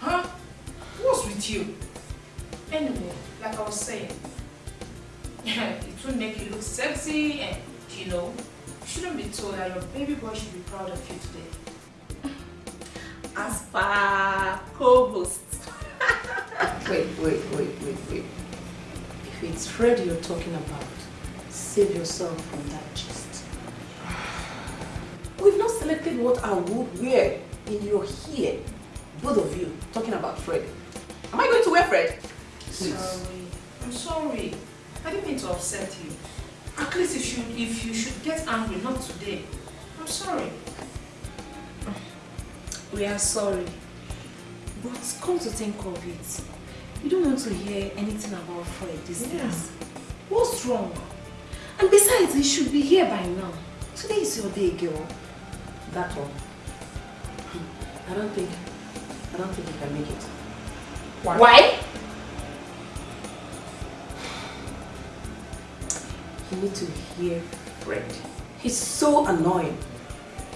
Huh? What's with you? Anyway, like I was saying, it will make you look sexy and, you know, you shouldn't be told that your baby boy should be proud of you today. As per co-host. wait, wait, wait, wait, wait. If it's Fred you're talking about, save yourself from that gist. We've not selected what I would wear in your hair. Both of you talking about Fred. Am I going to wear Fred? Please. Sorry. I'm sorry. I didn't mean to upset you. At least if you, if you should get angry, not today. I'm sorry. We are sorry. But come to think of it, you don't want to hear anything about Fred these yeah. days. What's wrong? And besides, he should be here by now. Today is your day, girl. That one. I don't think, I don't think he can make it. Why? Why? You need to hear Fred. He's so annoying.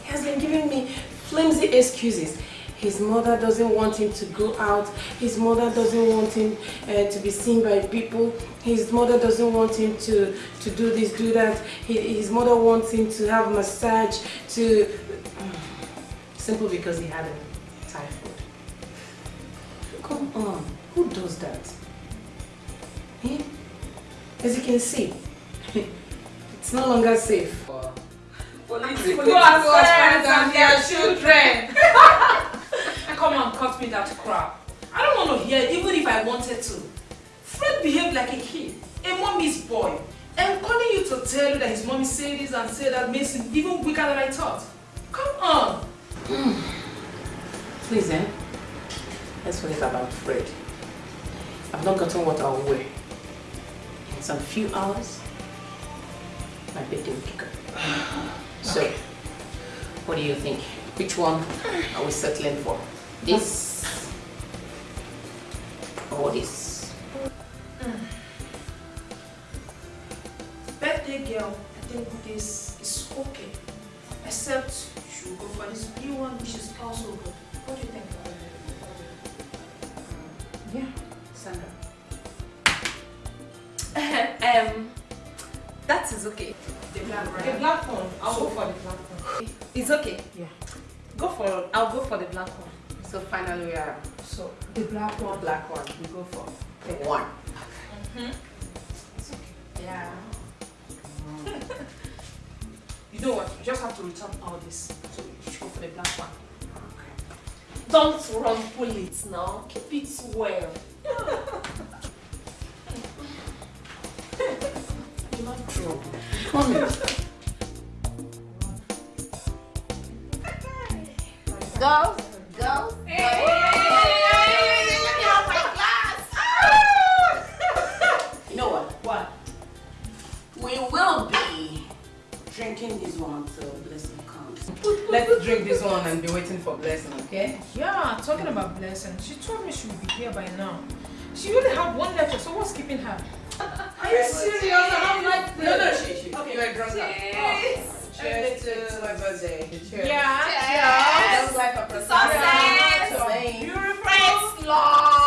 He has been giving me flimsy excuses. His mother doesn't want him to go out. His mother doesn't want him uh, to be seen by people. His mother doesn't want him to, to do this, do that. He, his mother wants him to have massage, to... Simple because he had a typhoid. Come on, who does that? Him? As you can see, it's no longer safe. Police, police, police, and their children. Come on, cut me that crap. I don't want to hear it, even if I wanted to. Fred behaved like a kid, a mommy's boy. And calling you to tell you that his mommy said this and said that makes him even weaker than I thought. Come on. Please, eh? Let's forget about Fred. I've not gotten what I'll wear. In some few hours, my birthday will kick up. So, okay. what do you think? Which one are we settling for? This or this? Mm. Birthday girl, I think this is okay. Except you go for this blue one, which is also good. What do you think? Yeah, Sandra. um, that is okay. The black one. The black one. I'll so, go for the black one. It's okay. Yeah. Go for. I'll go for the black one. So finally we are. So the black one. Black one. We go for the one. Mm hmm It's okay. Yeah. you know what? You just have to return all this. So you should go for the black one. Okay. Don't run it now. Keep it well. You're not true. Come Go, go, hey. You know what? What? We will be drinking this one until blessing comes. Let's drink this one and be waiting for blessing, okay? Yeah, talking about blessing. She told me she would be here by now. She only had one lecture, so what's keeping her? Are you serious? I don't like this. No, no, she, she. Okay. You're drunk. Cheers. Oh. Cheers to my birthday. Cheers. Yeah. Cheers. Cheers. Life of Success. Beautiful. Friends love.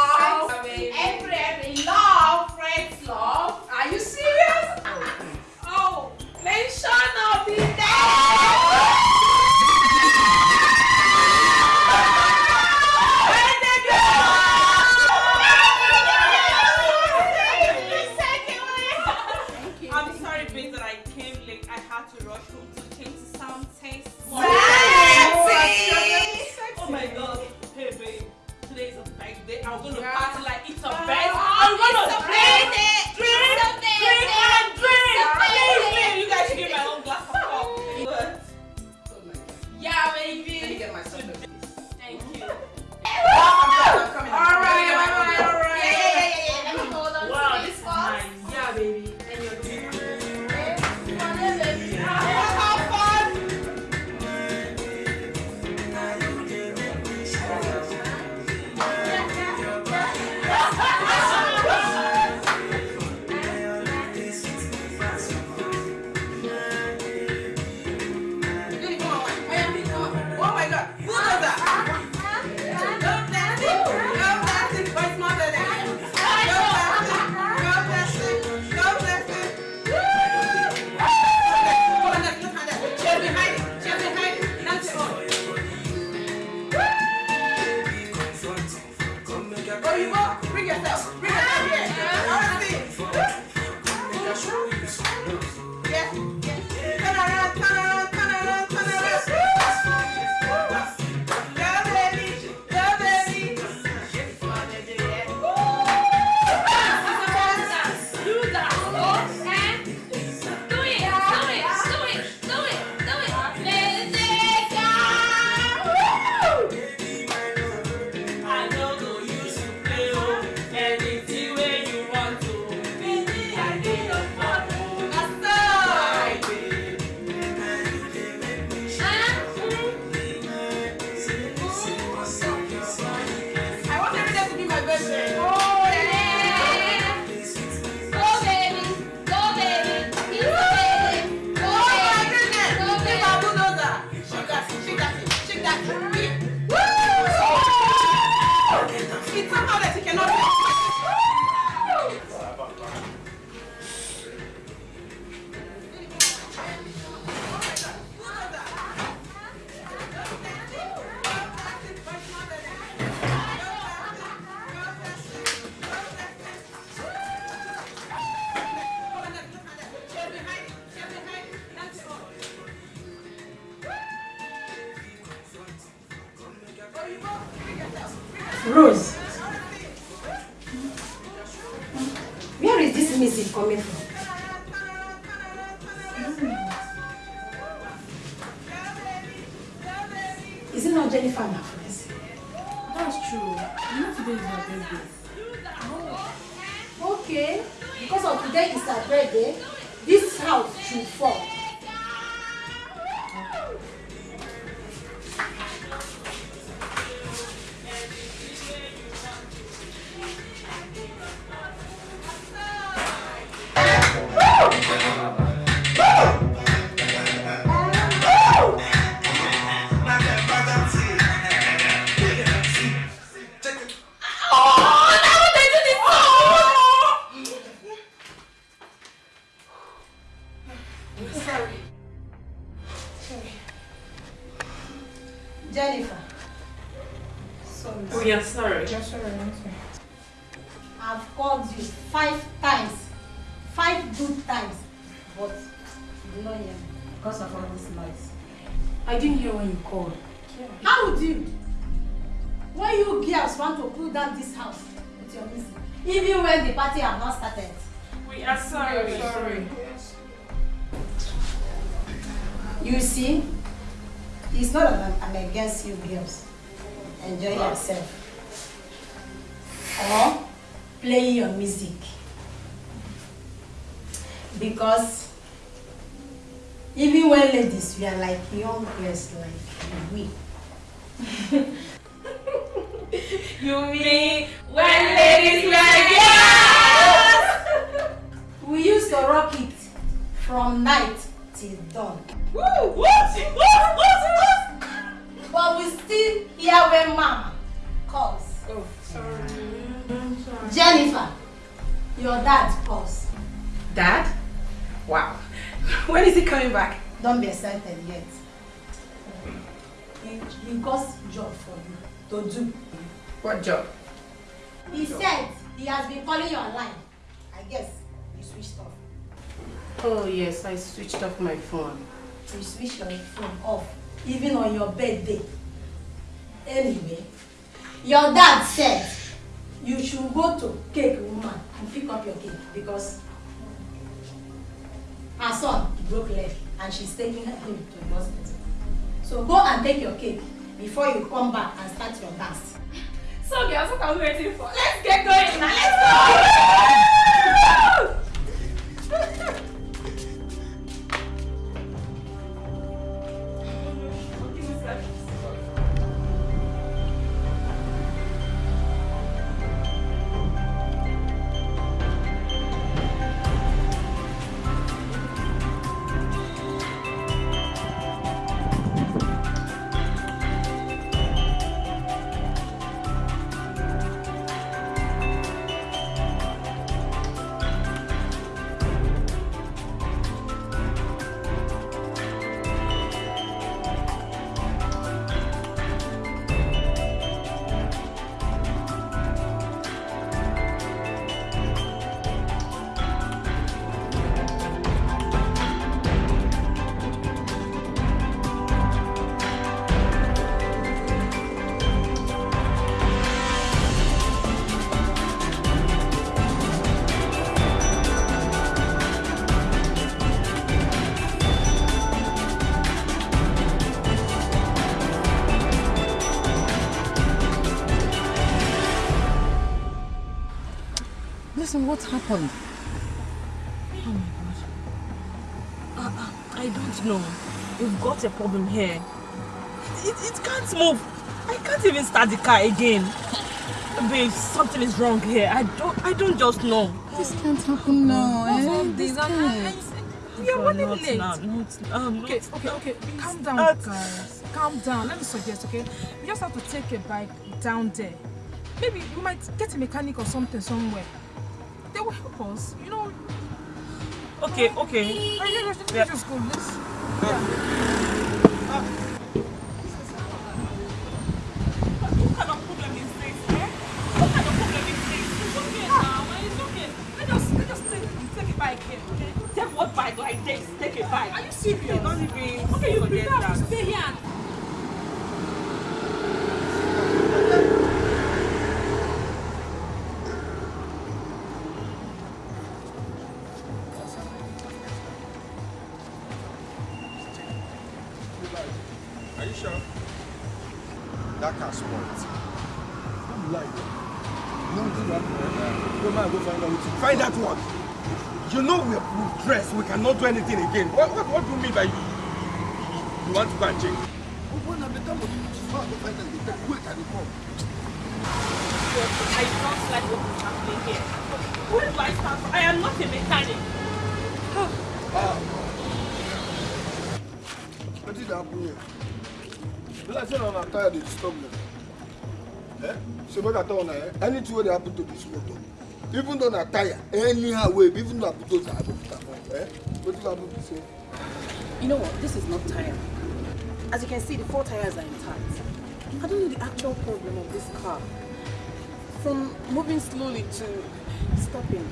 yes, sir. Alison, what happened? Oh my god. Uh, uh, I don't know. We've got a problem here. It, it can't move. I can't even start the car again. Babe, something is wrong here. I don't I don't just know. This can't happen now. What's eh? all this? this we are running late. Not, um, okay, okay, okay. Please, Calm down, uh, guys. Calm down. Let me suggest, okay? We just have to take a bike down there. Maybe we might get a mechanic or something somewhere pause. You know. Okay, okay. Yeah. Cannot do anything again. What, what, what do you mean by you, you want to go and change? When I'm the time of you, go find out the time. Wait, can you come? I don't like what is happening here. Where do I start from? I am not a mechanic. What did happen here? Be like say na tire dey disturb me. Eh? So make I tell una eh? Anything wey dey happen to this motor, even though na tire, anyhow wey, even though I put those I go put am on. Wetin happen be say? You know what? This is not tire. As you can see, the four tires are intact. I don't know the actual problem of this car. From moving slowly to stopping.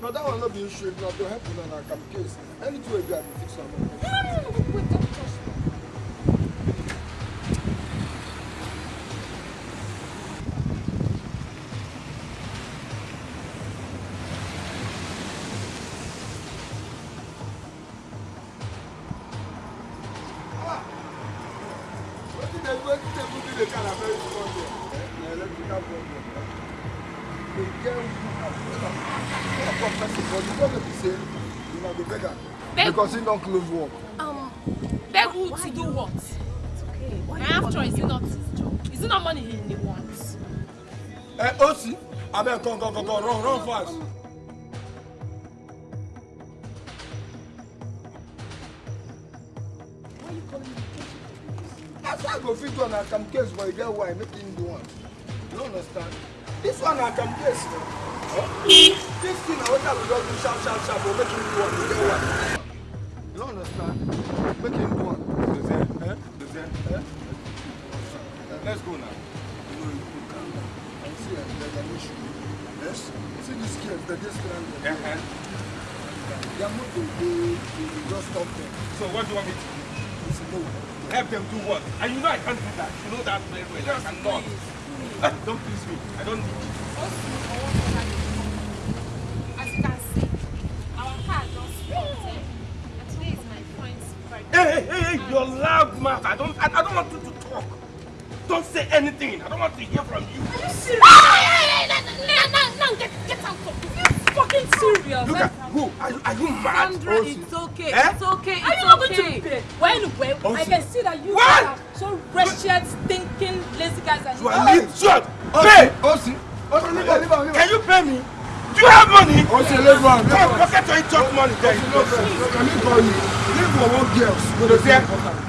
No, that one no be issue. Na to help una na come case. Anything wey be I go fix am. Because he don close work. Um, beg who to do what? My after is it not his job? Is it not money he, wants? Eh, Osi, abeg come come come come run run fast. That's why I go fit do an account case but e get why make him do am. You no understand? This one na account case na. Eh? This thing I go just do sharp sharp sharp but make him do am, e get why. You no understand? Make him do am. Eh? Eh? Let's go now. You know, you go calm down. And see, eh, there's an issue. Yes? See this girl, they're just. Uh-huh. Their motor, they, they, they just stop them. So what do you want me to do? Listen, no. Help them do what? And you know I can't do that. You know that very well. I cannot. Ah, don't please me. I don't need you. Hey, hey, you're loud mouth. I don't, I, I don't want you to talk. Don't say anything. I don't want to hear from you. Are you serious? Now, now, now, get, get out of here. You fucking serious? Look at who? Are you, are you mad? Sandra, it's okay. Eh? It's okay. It's Are you not okay. going to pay? Well, well, I Also- can see that you What? are so wretched, stinking, lazy guys and You are late. Shut. Pay. Osi, Osi, leave am, leave am, leave am. Can you pay me? Do you have money? Leave am, leave Come, am. pocket your chop money there. No. Can you call me? Leave for one girls. Go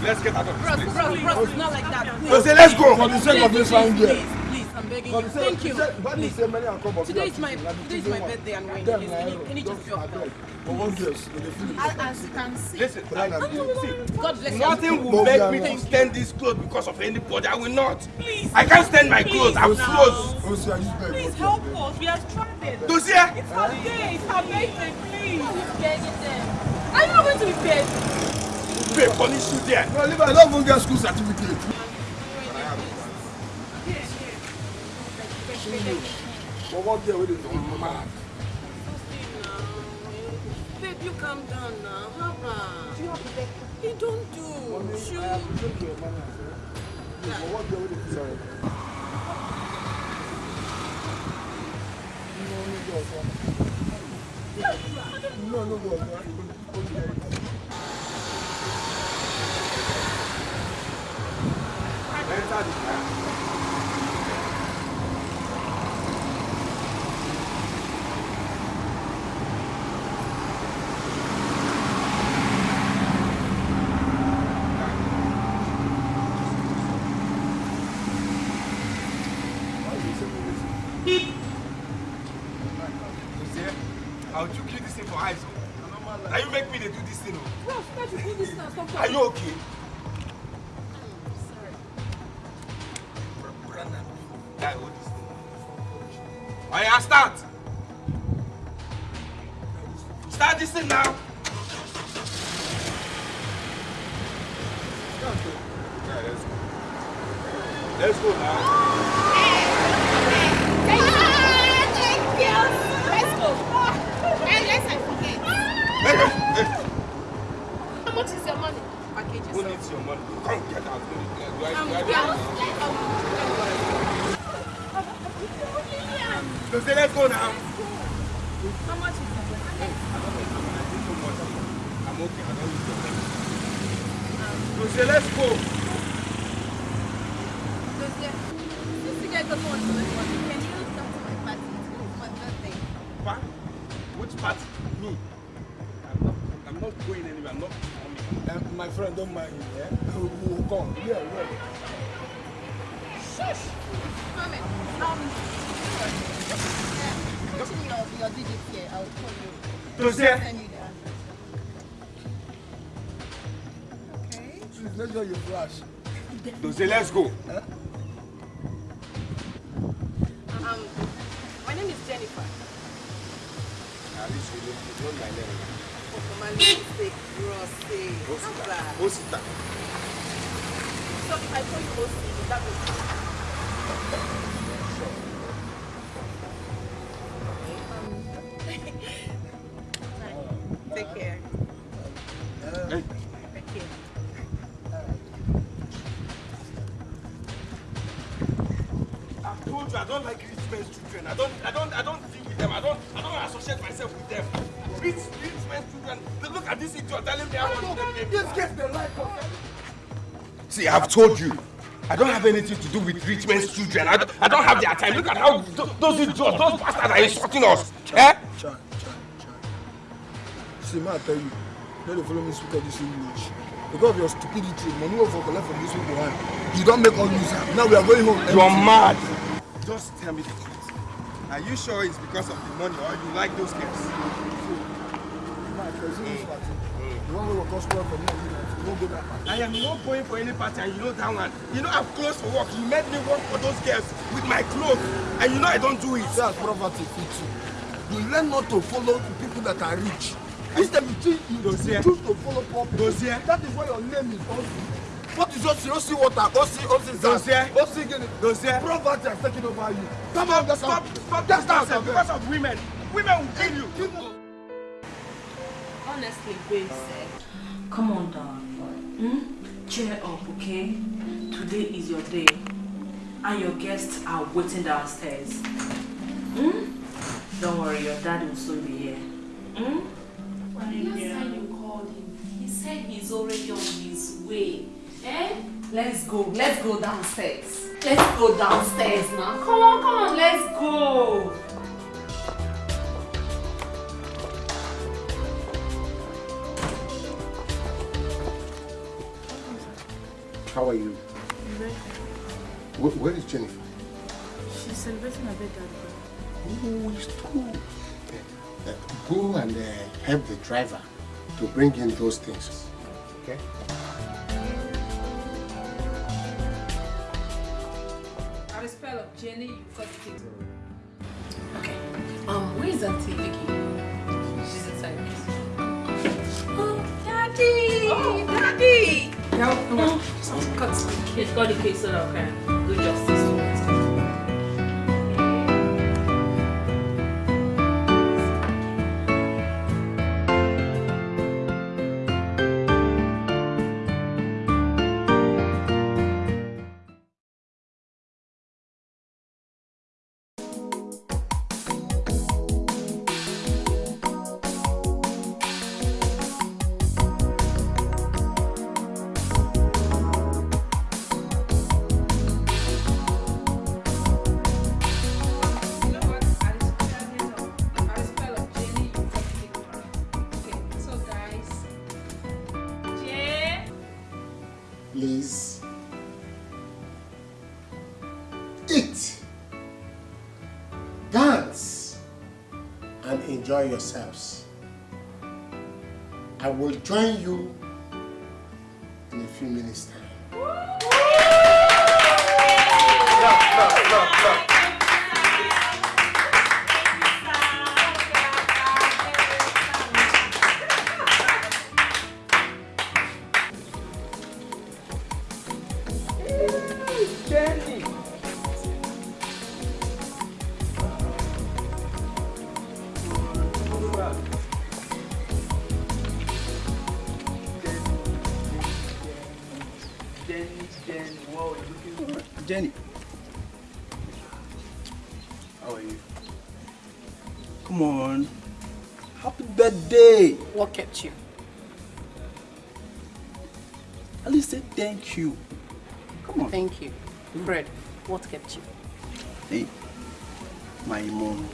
let's get out of this place. bros, bros, it's not like that. Please. Jose, let's go. For the sake of this fine girl. Please, please, I'm begging you. Thank you. up, Today is my today is my birthday and when can you error. can you just feel it. As you can see, Listen, I- see, God bless you. nothing will make me to stand this clothes because of anybody. I will not. Please. I can't stand my clothes. I'm close. Please help us. We are stranded. Jose, It's her day. It's her birthday. Please. Are you not going to be paid? pay punish you there. No, leave. I don't even get school certificate. For one girl wey dey do mad. Babe, you calm down now. Haba. He don't do. Mommy, Shoot. I appreciate your manners. eh. Please, For one girl wey dey do sorry. No, no go oga. Enter the car. I've told you. I don't have anything to do with rich men's children. I don't, I don't have their time. Look at how th- those idiots, those bastards are insulting us. Eh? Chan, chan, chan. See, man, I tell you, let the follow me speak of this English. Because of your stupidity, money will for collect from this people hand. You don't make all use am. Now we are going home. You're mad. Just tell me the truth. Are you sure it's because of the money or you like those girls? Man, there's this party. The one wey go come spoil for me, won't go that party. I am not going for any party and you know that one. You know I'm close for work. You made me work for those girls with my clothes. And you know I don't do it. That's poverty fit you. You learn not to follow the people that are rich. Instead you choose, you Dossier. choose to follow poor people. Dossier. That is why your name is Osi. What is Osi? Osi water. Osi Dossier. sand. Osi guinea. Dossier. Poverty has taken over you. Come Stop, on, that's stop, stop that's nonsense because of women. Women will kill you. Honestly, said. Come on down. Hmm? Cheer up, okay? Today is your day. And your guests are waiting downstairs. Hmm? Don't worry, your dad will soon be here. Hmm? Last time you called him, he said he's already on his way. Eh? Let's go. Let's go downstairs. Let's go downstairs now. Come on, come on, let's go. How are you? Where, where is Jennifer? She's celebrating her birthday. Oh, it's true. Uh, go and uh, help the driver to bring in those things. Okay? At the spell of Jenny, you've got it. Okay. Um, where is Auntie Vicky? She's inside. Oh, Daddy! Oh, Daddy! No, no. He's got the case so that I can do justice yourselves. I will join you in a few minutes' time. Thank you. Come on. Thank you. Fred, what kept you? Hey, my mom.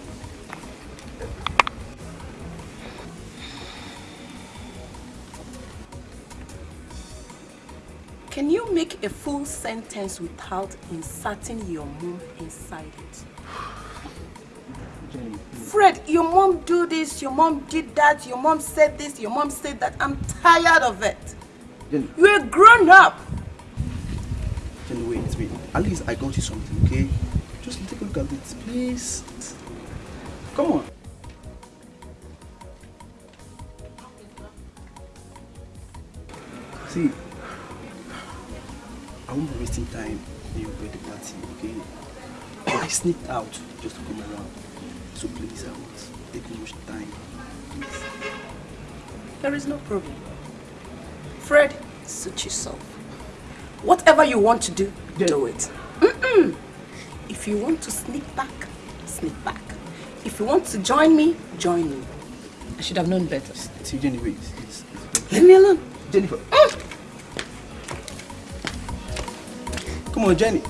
Can you make a full sentence without inserting your mom inside it? Fred, your mom do this, your mom did that, your mom said this, your mom said that. I'm tired of it. Jenny, You're a grown up. Jenny, wait, wait. At least I got you something, okay? Just take a look at this, please. Come on. See, I won't be wasting time in your birthday party, okay? But I sneaked out just to come around. So please, I won't take much time. Please. There is no problem. Fred, suit yourself. Whatever you want to do, do it. Mm-mm. If you want to sneak back, sneak back. If you want to join me, join me. I should have known better. See, Jenny, wait. It's, it's Leave me alone. Jennifer. Mm. Come on, Jenny.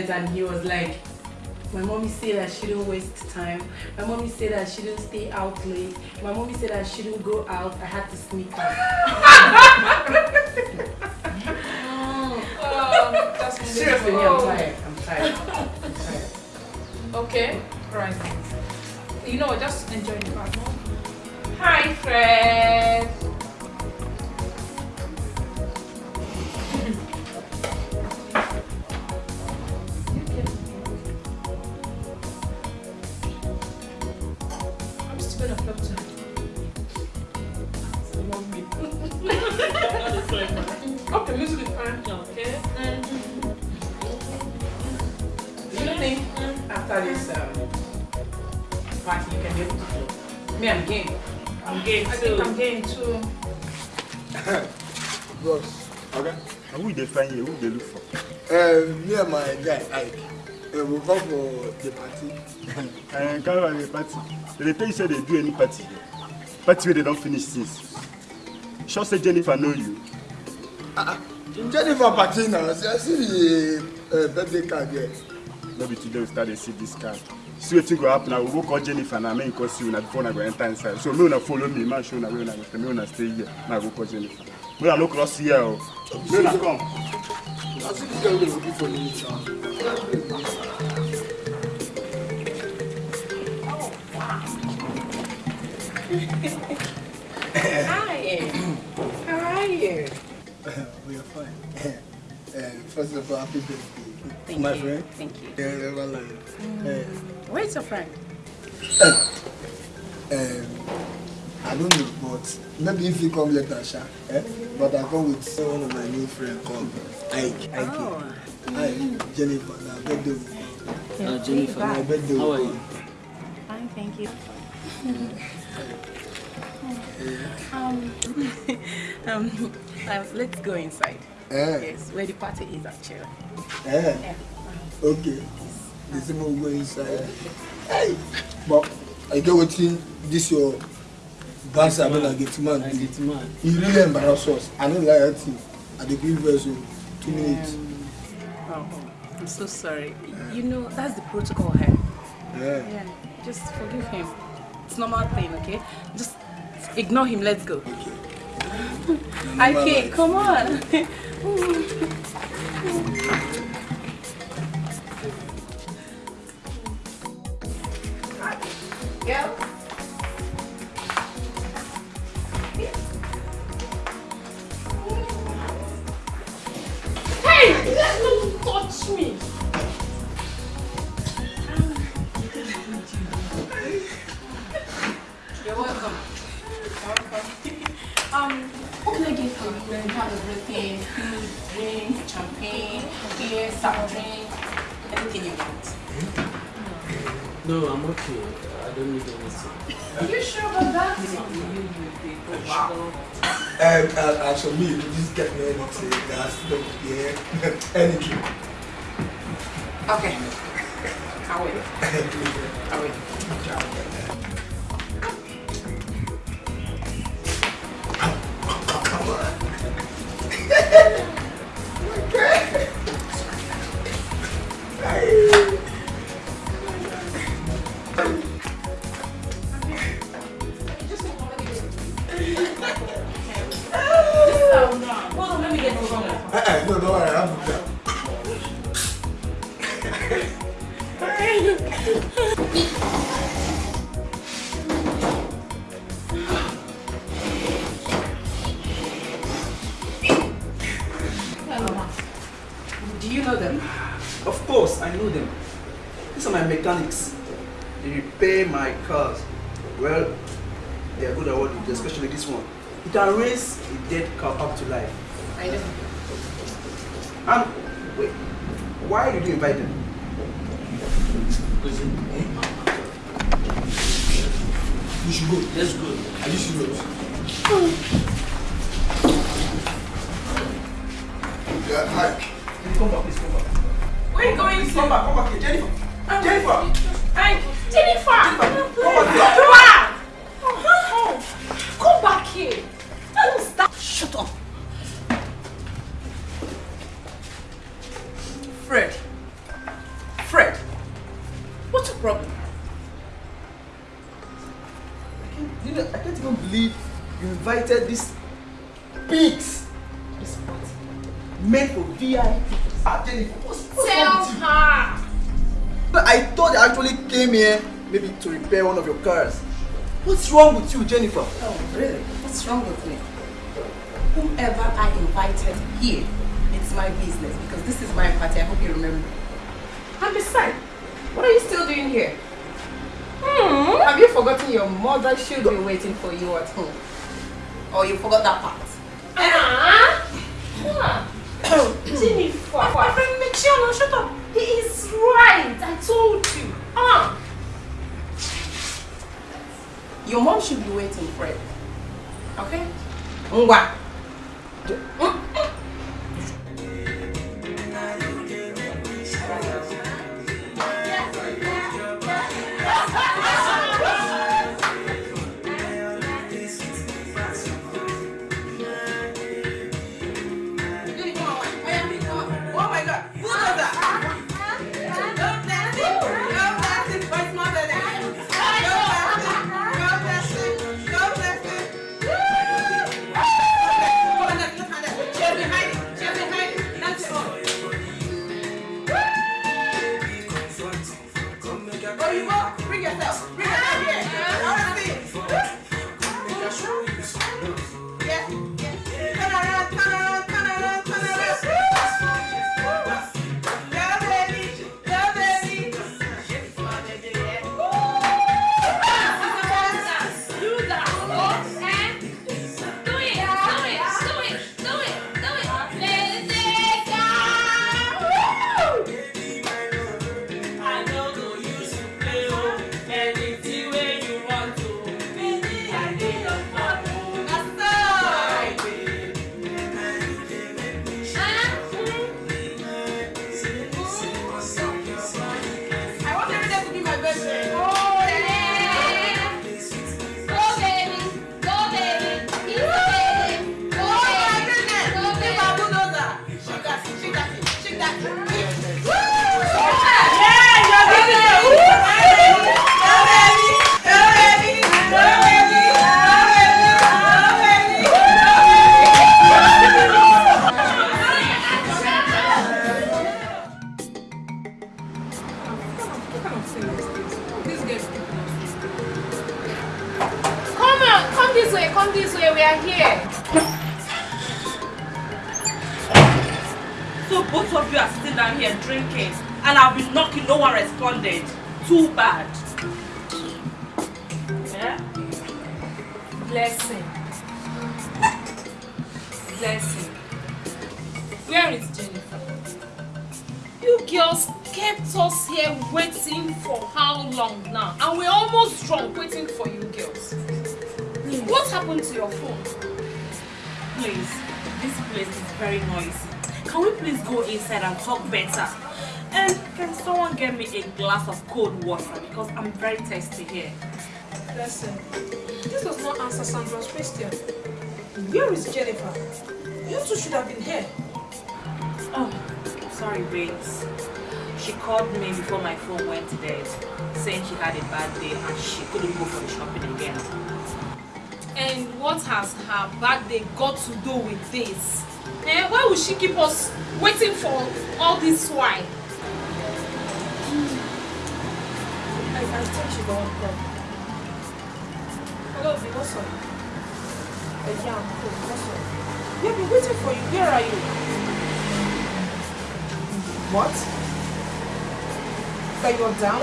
This and he was like, my mommy said I shouldn't waste time. My mommy said I shouldn't stay out late. My mommy said I shouldn't go out. I had to sneak out. Oh, Seriously, me, I'm Oh. tired. I'm tired. I'm tired. Okay, right. You know what? Just enjoy the part more. Hi, Fred. Find here? Who they look for? Uh, me and my guy, Ike, uh, we come for the party. and come on the party. They tell you say they do any party. Party where they don't finish since. Sure say Jennifer know you. Uh, Jennifer party now. See, I see the uh, birthday card there. No be today we start to see this card. See wetin go happen. I will go call Jennifer now. Make you call see una before una go enter inside. So make una follow me. Man show una where una go stay. Make una stay here. I go call Jennifer. Make una no cross here o. Make una come. I see this girl dey looking for me. Hi. How are you? we are fine. Uh, first of all, happy birthday. Thank my you. friend. Thank you. Yeah, never lie. Uh, Where's your friend? um, I don't know, but maybe if you come later, Sha. Eh? But I come with one of my new friends called Ike. Ike. Oh. Ike. Jennifer. Now, birthday. Uh, Jennifer, My birthday. how are you? Fine, thank you. um, um, uh, let's go inside. Eh. Yes, where the party is actually. Eh? Yeah. Okay. The same will go inside. Hey! But I get wetin this your boss I mean I get man do. He really embarrass us. I no like that thing. I dey give vex o. Oh, two minutes. Oh, oh, I'm so sorry. You know, that's the protocol here. Yeah. Yeah, just forgive him. It's normal thing, okay? Just Ignore him, let's go. Okay, come on. Girl. Don't touch me! You're welcome. Um, what can I get for you? We have everything. Food, drink, champagne, beer, soft drink, anything you want. No, I'm okay. I don't need anything. Are you sure about that? Um, uh, for me, you just get me anything. That's no, yeah, anything. Okay. I'll wait. I'll wait. Hold on, let me get this one. Uh, uh, no, no, I'm good. Do you know them? Of course, I know them. These are my mechanics. They repair my cars. Well, they are good at what they do, especially this one. It can raise a dead car up to life. I know. And wait, why did you invite them? You should go. Let's go. Are you serious? Yeah, hi. Come back, please come back. Where are you going Please come back, come back here. Jennifer! Jennifer! Hey, Jennifer! Come back here. Come Come back here! Don't stop! Shut up! Came here maybe to repair one of your cars. What's wrong with you, Jennifer? Oh, really? What's wrong with me? Whomever I invited here, it's my business because this is my party. I hope you remember. And besides, what are you still doing here? Hmm? Have you forgotten your mother should be waiting for you at home? Or you forgot that part? Ah! Jennifer! My friend Michiano, shut up! He is right! I told you! Ah! Your mom should be waiting, Fred. Okay? Ngwa. Oh cold water because I'm very thirsty here. Listen, this does not answer Sandra's question. Where is Jennifer? You two should have been here. Oh, sorry, babes. She called me before my phone went dead, saying she had a bad day and she couldn't go for the shopping again. And what has her bad day got to do with this? Eh, why would she keep us waiting for all this while? I, think. Hello, V, what's up? Uh, yeah, I'm cool. We have been waiting for you. Where are you? What? That you're down?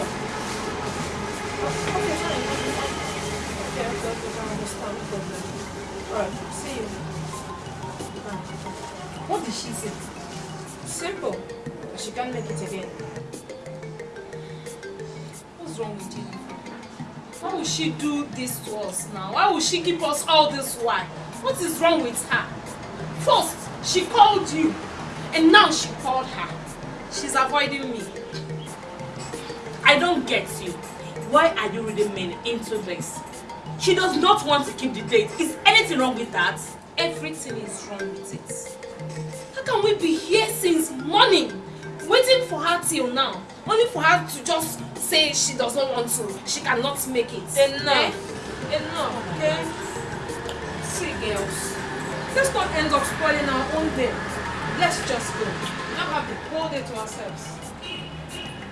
Okay, I understand. Alright, see you. What did she say? Simple. She can't make it again. What's wrong with Jennifer? Why would she do this to us now? Why would she keep us all this while? What is wrong with her? First, she called you, and now she called her. She's avoiding me. I don't get you. Why are you reading me into this? She does not want to keep the date. Is anything wrong with that? Everything is wrong with it. How can we be here since morning, waiting for her till now, only for her to just say she does not want to, she cannot make it? Enough. Enough, okay? See, girls, let's not end up spoiling our own day. Let's just go. Not have the whole day to ourselves.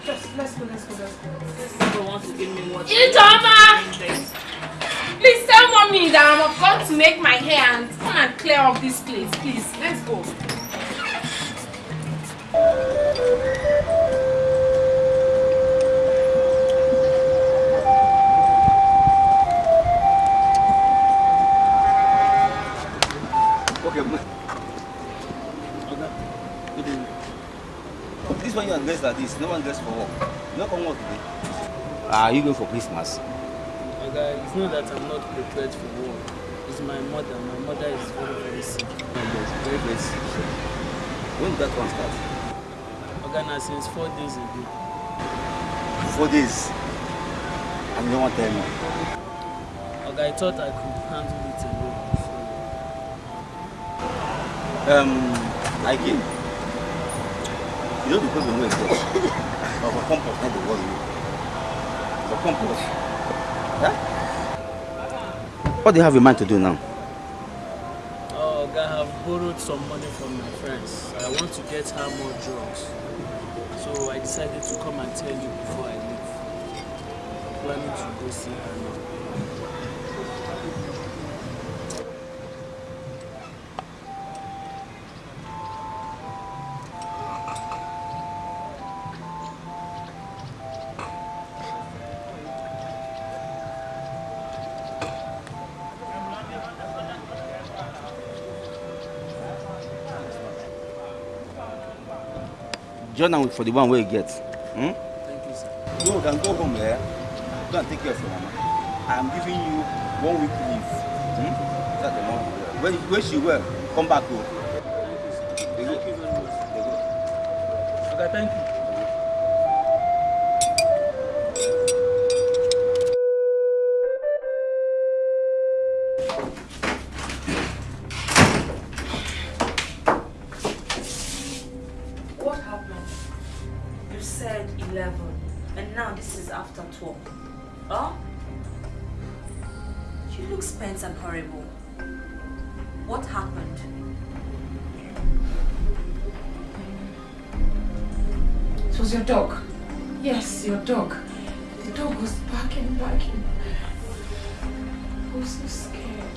Just, let's go, let's go, let's go. This people want to give me what Ijoma! Please tell mommy that I'm about to make my hair and come and clear up this place, please. Let's go. One dressed like this, no one dressed for work. Not come work today. Are you going for Christmas? Okay, it's not that I'm not prepared for work. It's my mother. My mother is very, very sick. Yes, very, very sick. When did that one start? Okay, now since four days ago. Four days. And want to tell me. Okay, I thought I could handle it alone. Um, like him. The problem where it's got. But for compost, not the worry you. For compost. Huh? What do you have in mind to do now? Oh, I have borrowed some money from my friends. I want to get her more drugs. So I decided to come and tell you before I leave. Planning to go see her now. Join am for the one where you get. Hmm? Thank you, sir. No, then go home there. Go and take care of your mama. I'm giving you one week leave. Hmm? That's the month. When, when she well, come back home. Thank you very much. Okay, thank you. You look and horrible. What happened? It was your dog. Yes, your dog. The dog was barking, barking. I was so scared.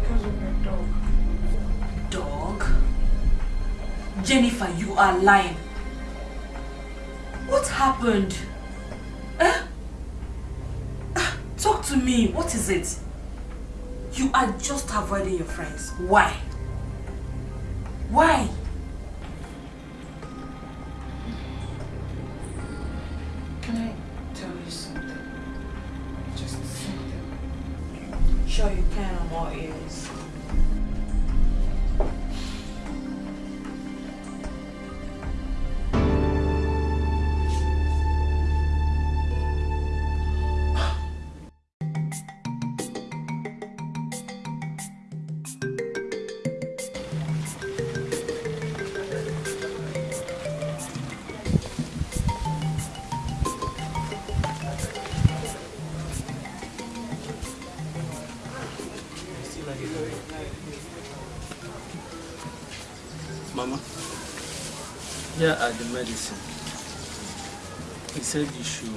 Because of your dog. Dog? Jennifer, you are lying. What happened? What is it? You are just avoiding your friends. Why? Why? Mama, here are the medicine. He said you should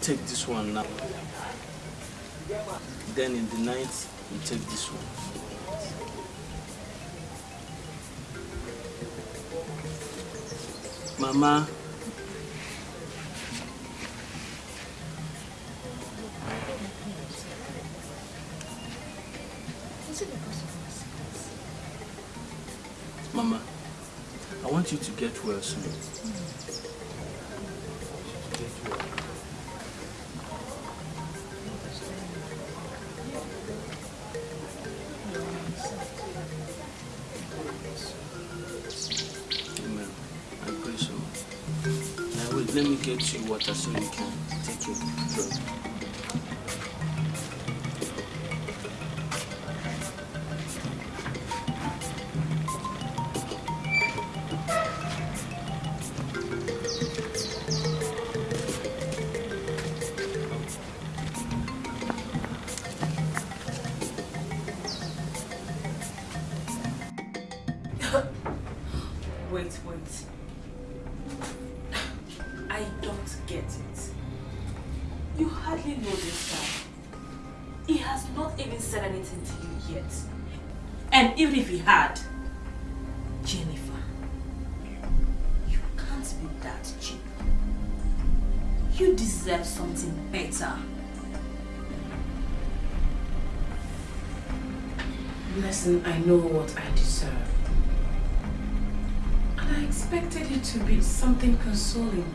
take this one now. Then in the night, you take this one. Mama, want you to get well soon. Amen. I pray so. Now let me get you water so you can something consoling.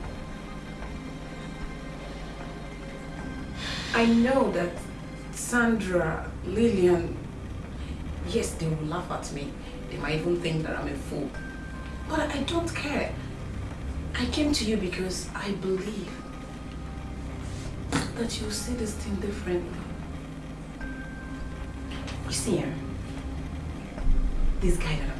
I know that Sandra, Lillian, yes, they will laugh at me. They might even think that I'm a fool. But I don't care. I came to you because I believe that you'll see this thing differently. You see, eh, this guy that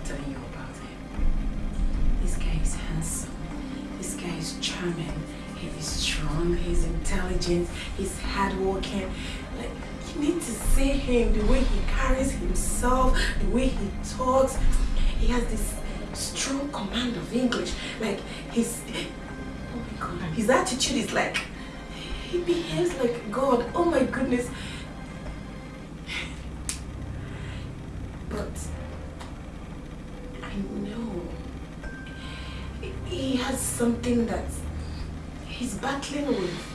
He's hardworking. Like, you need to see him, the way he carries himself, the way he talks. He has this strong command of English. Like, his, oh my God, his attitude is like, he behaves like God. Oh my goodness. But I know he has something that he's battling with.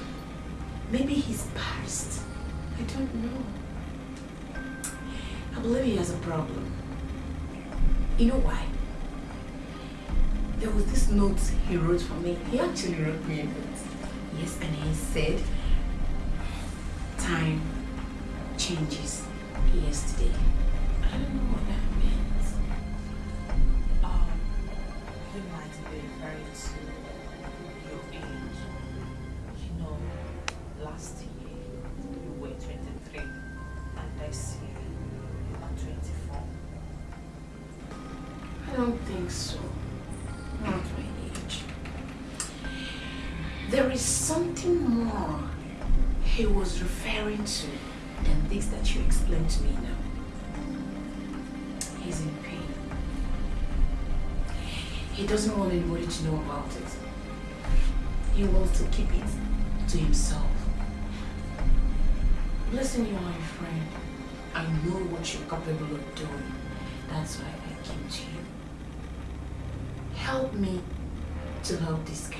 Maybe he's past. I don't know. I believe he has a problem. You know why? There was this note he wrote for me. He actually wrote me a note. Yes, and he said, time changes yesterday. I don't know what that means. Um, you might be referring to last year you were 23 and this year you are 24. I don't think so. Not my age. There is something more he was referring to than this that you explained to me now. He's in pain. He doesn't want anybody to know about it. He wants to keep it to himself. Listen, you are my friend. I know what you're capable of doing. That's why I came to you. Help me to help this guy.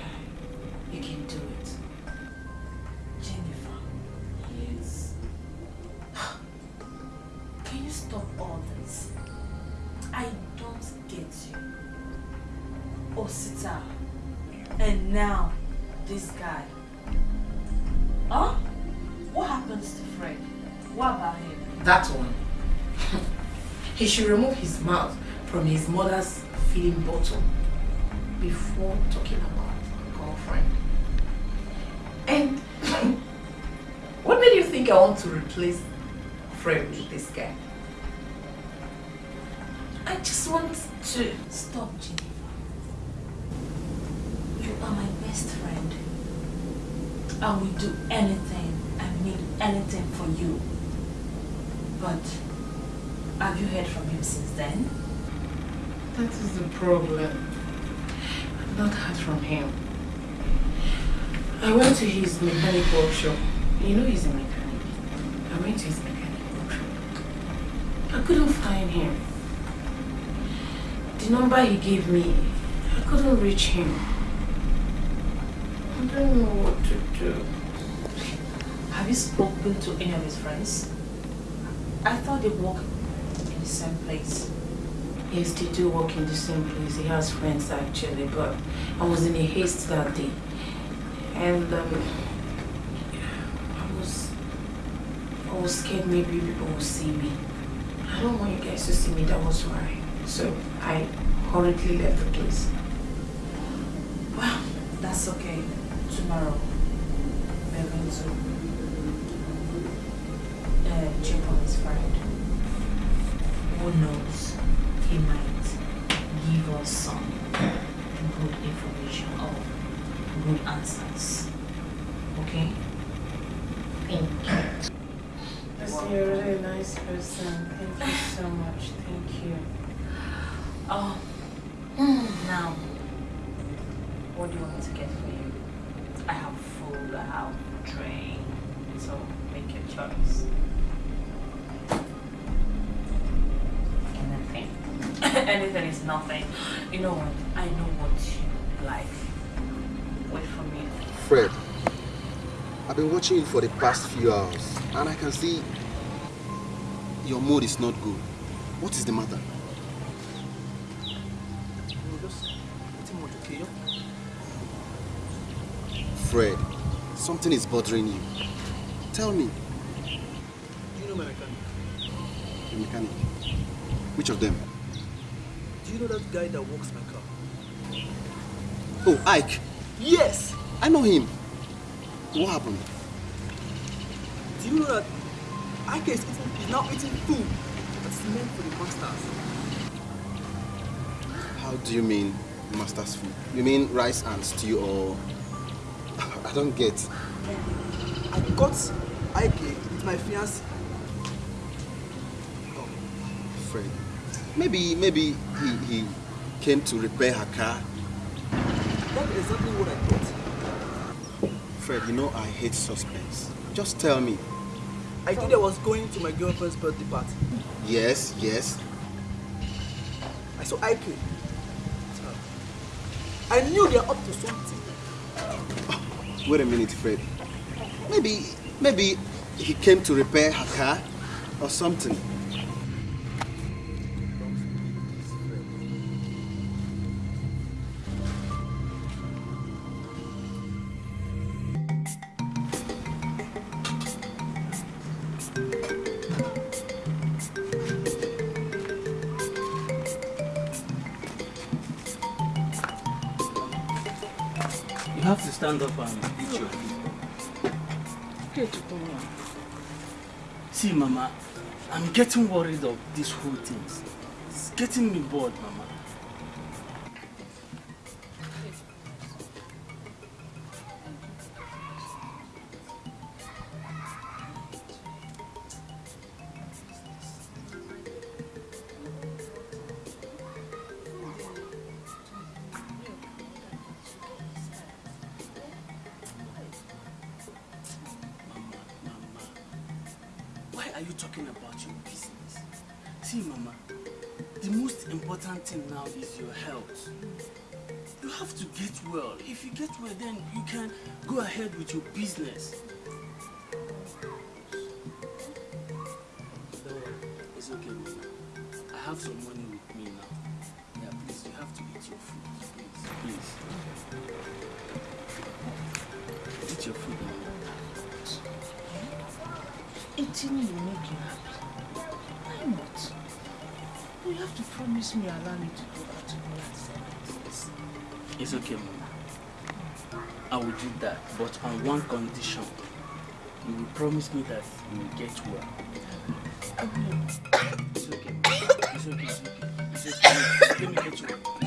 You can do it. Should remove his mouth from his mother's feeding bottle before talking about a girlfriend. And what made you think I want to replace Fred with this guy? I just want to Stop, Jennifer. You are my best friend. I will do anything and mean anything for you. But have you heard from him since then? That is the problem. I've not heard from him. I went to his mechanic workshop. You know he's a mechanic. I went to his mechanic workshop. I couldn't find him. The number he gave me, I couldn't reach him. I don't know what to do. Have you spoken to any of his friends? I thought they work in the same place. Yes, they do work in the same place. He has friends actually, but I was in a haste that day. And um, I was I was scared maybe people will see me. I don't want you guys to see me, that was why. So I hurriedly left the place. Well, that's okay. Tomorrow, we're going to uh, check on his friend. Who knows? He might give us some good information or good answers. Okay? Thank you. Yes, you're a really nice person. Thank you so much. Thank you. Oh, now, what do you want me to get for you? I have food, I have drink, so make your choice. Anything is nothing. You know what? I know what you like. Wait for me. Fred, I've been watching you for the past few hours and I can see your mood is not good. What is the matter? Fred, something is bothering you. Tell me, Do you know my mechanic? the mechanic. Which of them? Do you know that guy that works my car? Oh, Ike. Yes! I know him. What happened? Do you know that Ike is, eating, is now eating food that's meant for the masters? How do you mean master's food? You mean rice and stew or... I don't get. I got Ike with my fiancée. Oh, Fred. Maybe, maybe he, he came to repair her car. That's exactly what I thought. Fred, you know I hate suspense. Just tell me. I think I was going to my girlfriend's birthday party. Yes, yes. I saw Ike. I knew they're up to something. Wait a minute, Fred. Maybe, maybe he came to repair her car or something. Getting worried of this whole thing. It's getting me bored, Mama. Eating will make you happy. Why not? You have to promise me allow me to go out to me and celebrate. It's okay, Mama. I will do that, but on one condition. You will promise me that you will get well. It's okay. It's okay. It's okay. It's okay. Let me get you.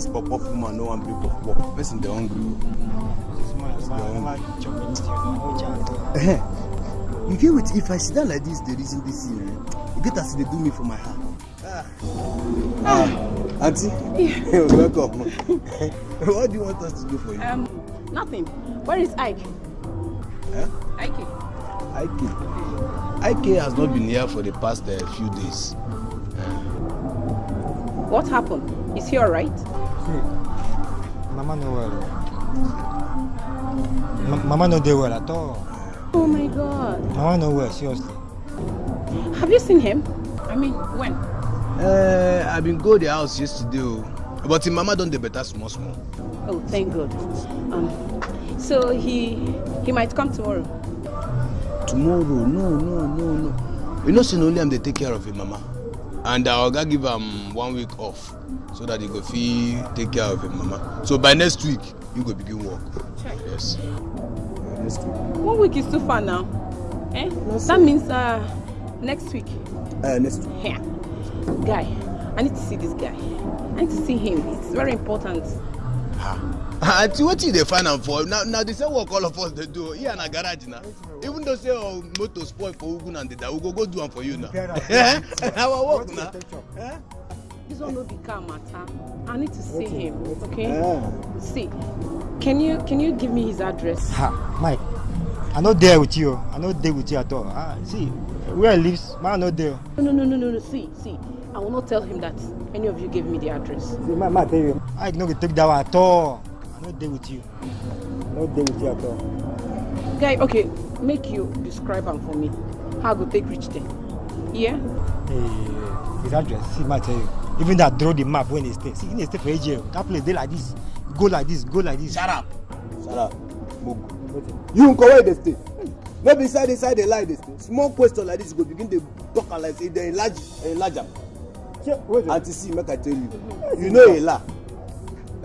This pop-up woman no one bring pop-up. Person dey hungry. you get wetin if i sit down like this dey reason this thing eh e get as e dey do me for my heart. ah aunty you're welcome what do you want us to do for you. Um, nothing. Where is Ike? Eh? Ike. Ike Ike has not been here for the past uh, few days. What happened? Is he alright? See, Mama no well. Ma- Mama no dey well at all. Oh my god. Mama no well, seriously. Have you seen him? I mean, when? Uh, i bin go the house yesterday o but im mama don dey better small small. Oh, thank God. Um, so he he might come tomorrow. tomorrow no no no no you know say na only am dey take care of im mama and our oga give am one week off so that he go fit take care of im mama so by next week you go begin work yes next week One week is too far now. Eh? that means uh, next week. uh, next week Here. Guy, I need to see this guy. I need to see him. It's very important. Aunty wetin you dey find am for na na the same work all of us dey do here na garage na even though say our motor spoil for ugu and ndeda we go go do am for you na our work na. This one no be car matter. I need to see him. Okay. Ah. See, can you can you give me his address? Ha, Mike, I no there with you. I no there with you at all. Ah, see, where I live, man, no there. No, no, no, no, no, no. See, see. I will not tell him that any of you gave me the address. See, ma, ma tell you, I no take that one at all. I no there with you. No there with you at all. Guy, okay, make you describe him for me. How I go take reach there? Yeah. Hey, his address, see, ma tell you. Even that draw the map when they stay. See, he stay for AJ. That place they like this. Go like this. Go like this. Shut up. Shut up. Mugu. You nko where dey stay? No be inside inside the lie dey stay. Small question like this go begin dey talk am like say dey enlarge enlarge am. Aunty see make I tell you. You know Ela.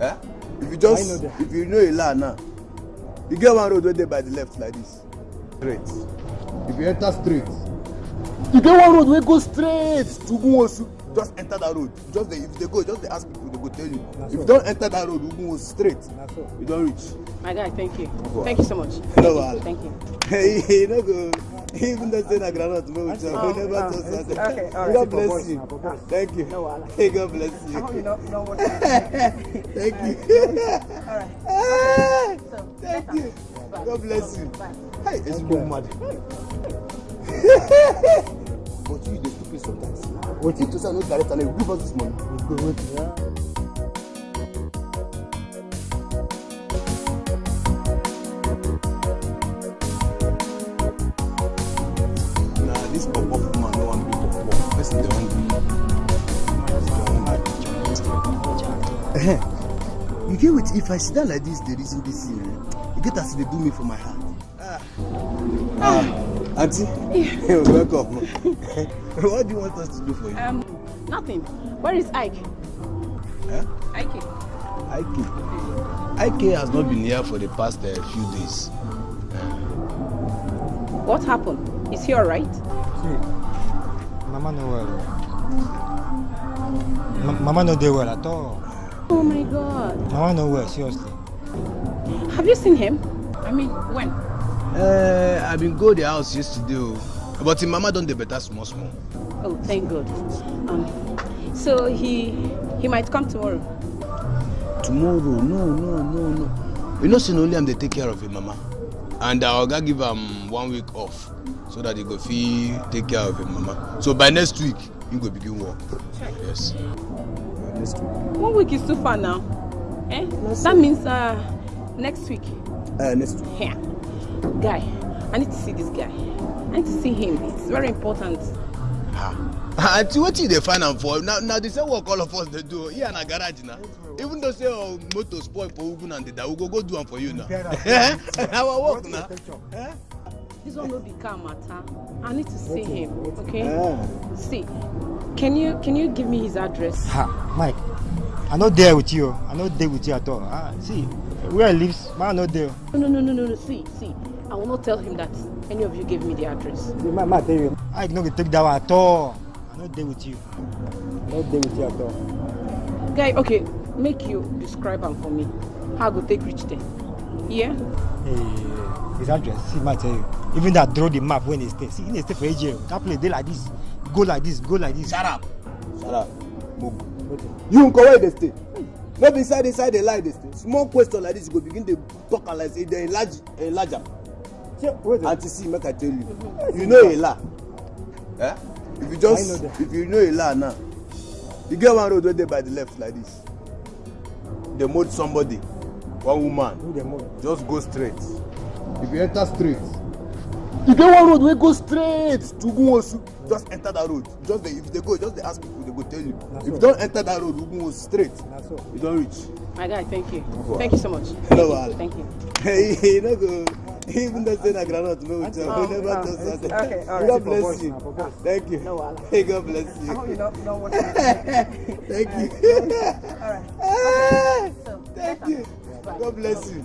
Eh? If you just if you know Ela now, you get one road wey dey by the left like this. Straight. If you enter straight, you get one road wey go straight to Ugunwosu. Just enter that road. Just dey if you dey go just dey ask people they go tell you. If you don enter that road Ugunwosu straight, you don reach. My guy, thank you. Wow. Thank you so much. No wahala. Thank you. You no go even though say na groundnut wey we chop we never talk all right. God bless you. Thank you. No. Hey, God bless you. Hope you know, Thank you. All right. Hey, So, Thank you. God bless you. Hey, it's go mad. But you dey stupid sometimes. What if to say I no direct and you give us this money? Go wait. Yeah. You get wetin if i sit down like this dey reason this thing eh e get as e dey do me for my heart. ah aunty you're welcome what do you want us to do for you. Um, nothing. Where is Ike? Eh? Ike. Ike Ike has not been here for the past uh, few days. What happened? Is he alright? See, Mama no well. Ma- Mama no dey well at all. Oh my God. Mama no well, seriously. Have you seen him? I mean, when? Uh, i bin go the house yesterday o but im mama don dey better small small. Oh, thank God. Um, So he he might come tomorrow. Tomorrow, no, no, no, no. You know, say na only am dey take care of him mama. And our oga give am one week off so that he go fit take care of him mama. So by next week, he go begin work. Yes. Next week. One week is too far now. Eh? that means uh, next week. Uh, next week. Yeah. Guy, I need to see this guy. I need to see him. It's very important. aunty wetin you dey find am for na na the same work all of us dey do here na garage na even though say our motor spoil for ugu and deda we go go do am for you na our work na. This one no be car matter. I need to see him. Okay. Ah. See, can you can you give me his address? Ha, Mike, I no there with you. I no there with you at all. Ah, see, where I live, man, I no there. No, no, no, no, no, no. See, see. I will not tell him that any of you gave me the address. Ma, ma tell you. I no go take that one at all. I no there with you. I no there with you at all. Guy, okay, make you describe him for me. How I go take reach there? Yeah. Hey, his address. See, ma tell you. Even that draw the map when they stay. See, he stay for AJ. That place dey like this. Go like this. Go like this. Shut up. Shut up. You nko where dey stay? No be inside inside the lie dey stay. Small question like this you go begin dey talk am like say dey enlarge enlarge am. Aunty see make I tell you. You know Ela. Eh? If you just if you know Ela now, you get one road wey dey by the left like this. Dey mold somebody, one woman. Just go straight. If you enter straight, you get one road wey go straight to Ugunwosu. Just enter that road. Just dey if you dey go, just dey ask people, go tell you. If you don enter that road, Ugunwosu straight, you don reach. My guy, thank you. Wow. Thank you so much. No wahala. Thank you. Hey, you no go even though say na groundnut no go chop, Oh, you never oh, talk something. okay, all right. God bless you. Thank you. No wahala. Hey, God bless you. I hope you don't know what Thank you. All right. So, Thank you. God bless you.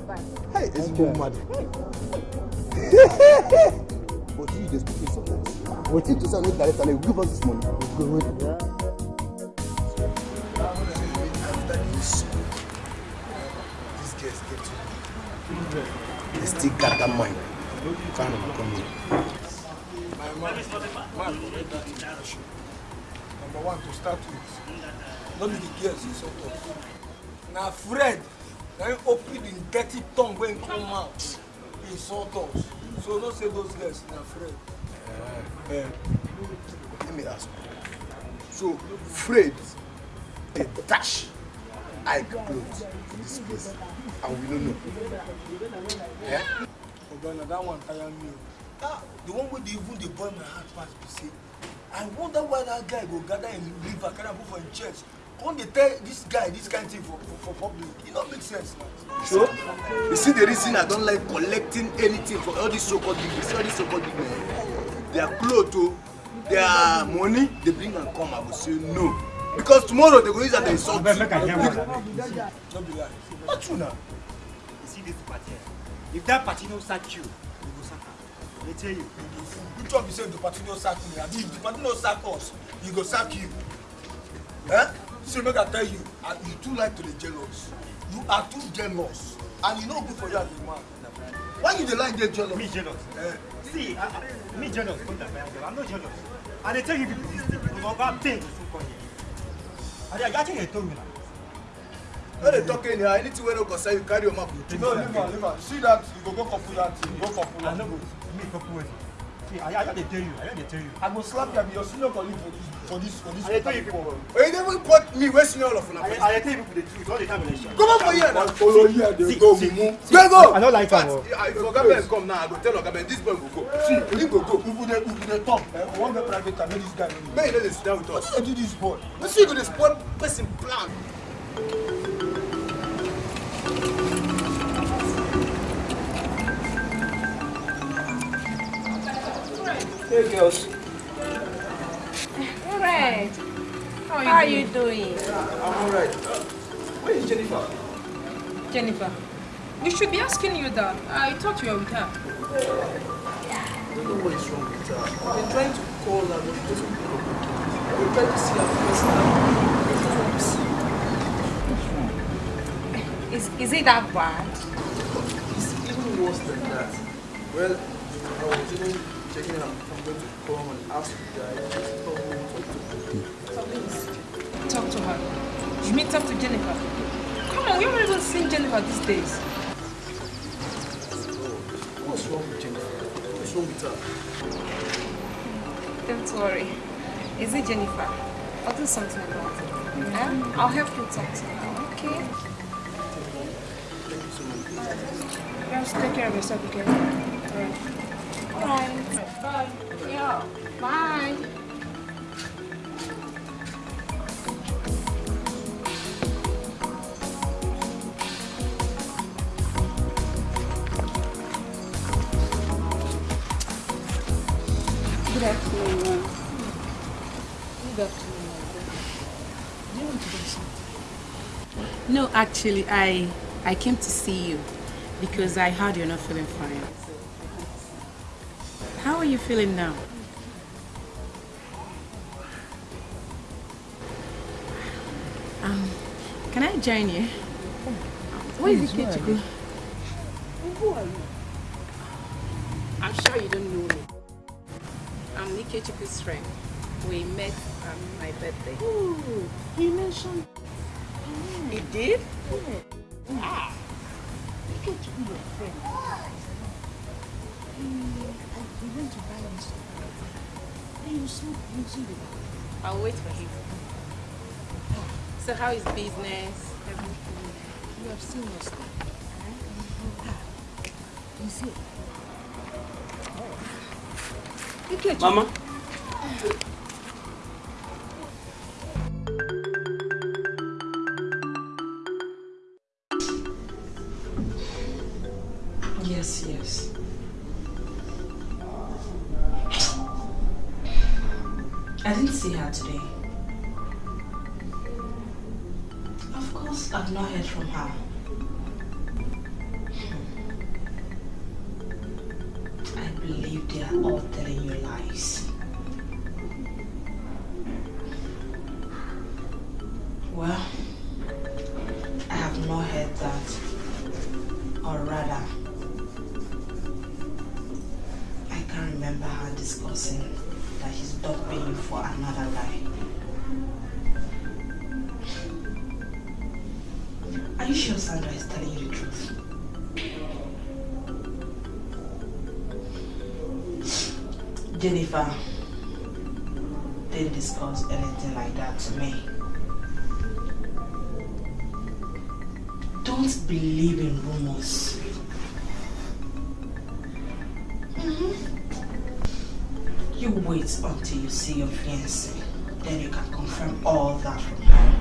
Hey, it's good mad. But you dey speak sometimes. Wetin to say no direct and you give us this money. Still got that mind. Kind of come here. My man, man. Number one, to start with, not the girls insult us. Na Fred, na him open him dirty tongue when he come out, insult us. So no say those girls, na Fred. Uh, let me ask you. So, Fred, they dash Ike clothes for this place, and we don't know. Eh? Oga, na that one tire me. o. Ah, the one wey dey even dey boil my heart pass be say, I wonder why that guy go gather him liver carry am go for him chest. Come dey tell this guy this kind thing for for, for public. E no make sense na. So, you see the reason I don't like collecting anything for all these so-called big, see all these so-called big men. Their clothes, oh, their money, they bring and come. I will say no. Because tomorrow they go use that they insult you. No be lie. Not true now. You see this party? If that party no sack you, you go sack am. They tell you. Which one be say the party no sack me? Abi if the party no sack us, e go sack you. Eh? See make I tell you, ah, you too like to dey jealous. You are too jealous and e no good for you as a man. Why you dey like dey jealous? Me jealous. Eh. See, I, I, me jealous. I'm not jealous. And they tell you people this thing because of that thing. And they actually told me now. No dey talk anyhow. Anything wey no concern you, carry your mouth. You No, leave am, leave am. See that, you go go couple that thing, go couple I am. no go me couple wedding. See, I, I just dey tell you. I dey tell you. I go slap you, I your senior colleague for this, for this, for this. I dey tell you people. Oye, you never quote me wey senior of una. I, I dey tell you people the truth all the time. Come Come on for here now. Follow here, dey See, go see, mumu. Go go. I no like am. O. If Oga Ben come now, I go tell Oga Ben this boy go go. See, he go go. If you dey, if you dey talk, eh, we wan get private time, make this guy know. Make you no dey sit down with us. Wetin dey do this boy? No see you go dey spoil person plan. Hey girls, Alright. How are you, How are doing? doing? I'm alright. Where is Jennifer? Jennifer. We should be asking you that. I thought you were with her. I don't know what is wrong with her. I've been trying to call her, but she doesn't pick up. I've been trying to see her first time. I just want to see. Is, is it that bad? It's even worse than that. Well, I was even checking her. I'm come and ask you guys. Tell to. Please. Talk to her. You mean talk to Jennifer? Come on, we haven't even seen Jennifer these days. What's wrong with Jennifer? What's wrong with her? Don't worry. Is it Jennifer? I'll do something about it. Yeah? I'll help you talk to her, okay? Just take care of yourself, okay? Alright. Alright. Yeah. Bye. Good afternoon. Good afternoon, Do you want to do something? No, actually, I I came to see you because I heard you're not feeling fine. How are you feeling now? Um, can I join you? Where is Please, where are Ikechukwu? you? Who are you? I'm sure you don't know me. I'm Ikechukwu's friend. We met on my birthday. Oh, he mentioned. He did? Yeah. Ah. He came to your friend. He, he went to something. And you using the I'll wait for him. So how is business? Everything. You have seen now. Ah, you see. Mama. Wait until you see your fiancé. Then you can confirm all that from her.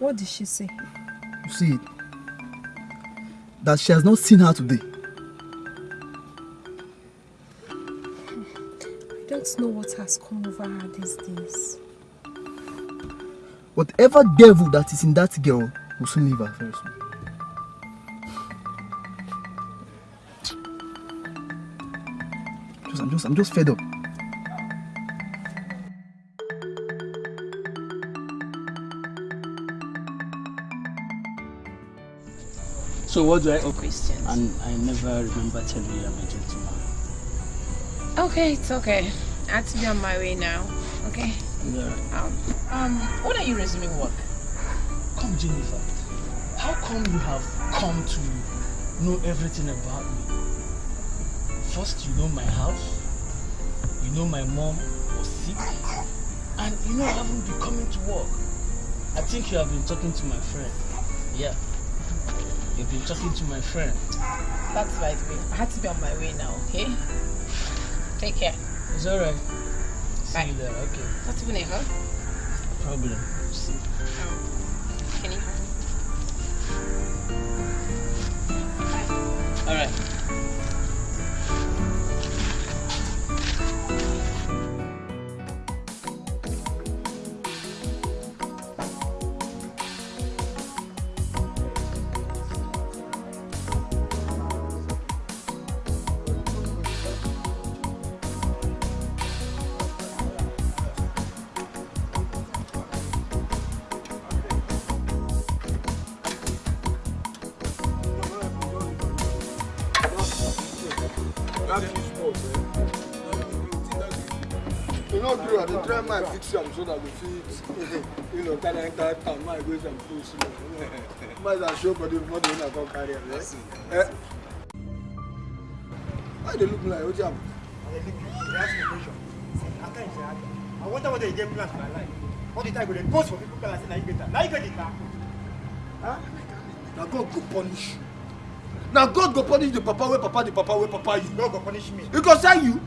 What did she say? You see it? That she has not seen her today. I don't know what has come over her these days. Whatever devil that is in that girl will soon leave her very soon. Just, I'm just, I'm just fed up. So what do I owe? Questions. And I never remember telling you I'm a gentleman. Okay, it's okay. I have to be on my way now. Okay? Yeah. Um, um, when are you resuming work? Come, Jennifer. How come you have come to know everything about me? First, you know my house. You know my mom was sick. And you know I haven't been coming to work. I think you have been talking to my friend. Yeah. You've been talking to my friend. That's way. I had to be on my way now, okay? Take care. It's alright. See you there, okay. What's your name, huh? Problem. Show body before the owner come carry am. Why they look like Wetin happen? I dey look dey ask me question. After say I wonder whether you get plans for my life. All the time go dey post for people am say na you get am. Na you get the car. Huh? Na God go punish you. Na God go punish the papa wey papa the papa wey papa you. God go punish me. He go send you.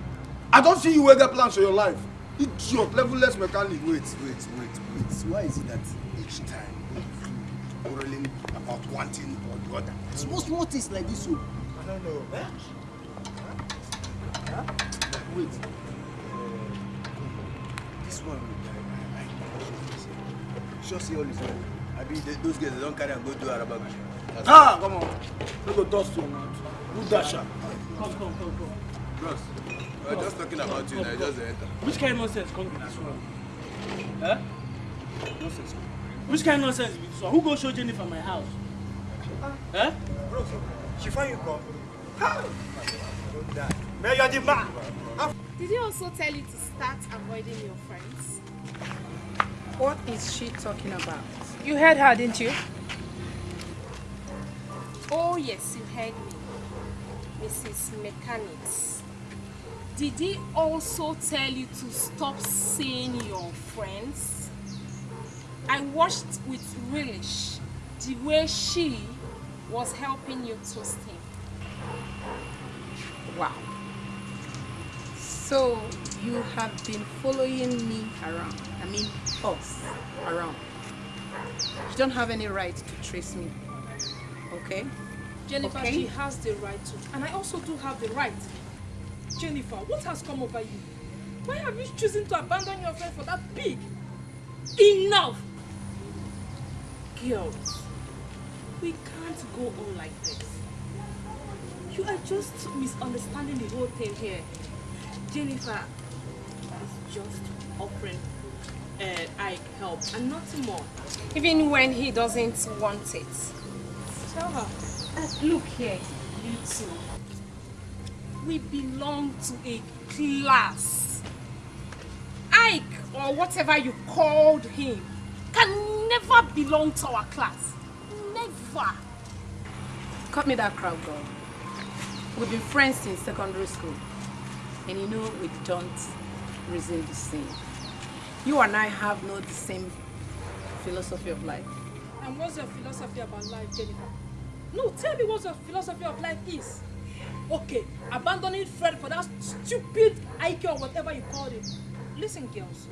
I don see you wey get plans for your life. Idiot, level-less mechanic. Wait, wait, wait, wait. Why is it that each time quarreling about one thing or the other? Small, small things like this. Oh. I don't know. Eh? Huh? Wait. Uh, this one, I, I, I sure see all is well. I mean, they, those guys, they don't carry and go do Arabaga. Ah, come on. No go dust your mouth. Who dash am? Come, come, come, come. Bros, we were just talking about you, and I just enter. Which kind of nonsense come this one? Huh? Nonsense. Which kind of nonsense be this one? Who go show Jennifer my house? Huh? Bro, she find you come. How? Don't die. Man, you're the man. Did he also tell you to start avoiding your friends? What is she talking about? You heard her, didn't you? Oh yes, you heard me. Mrs. Mechanics. Did he also tell you to stop seeing your friends? I watched with relish the way she was helping you toast him. Wow. So you have been following me around. I mean us around. You don't have any right to trace me. Okay? Jennifer, Okay. she has the right to. And I also do have the right. Jennifer, what has come over you? Why have you chosen to abandon your friend for that pig? Enough! Girls, we can't go on like this. You are just misunderstanding the whole thing here. Jennifer is just offering uh, Ike help and nothing more. Even when he doesn't want it. Tell her. Uh, look here, you two. We belong to a class. Ike, or whatever you called him, can never belong to our class. Never. Cut me that crowd, girl. We've been friends since secondary school. And you know we don't reason the same. You and I have not the same philosophy of life. And what's your philosophy about life, Jennifer? No, tell me what your philosophy of life is. Okay, abandoning Fred for that stupid Ike or whatever you called him. Listen, girls,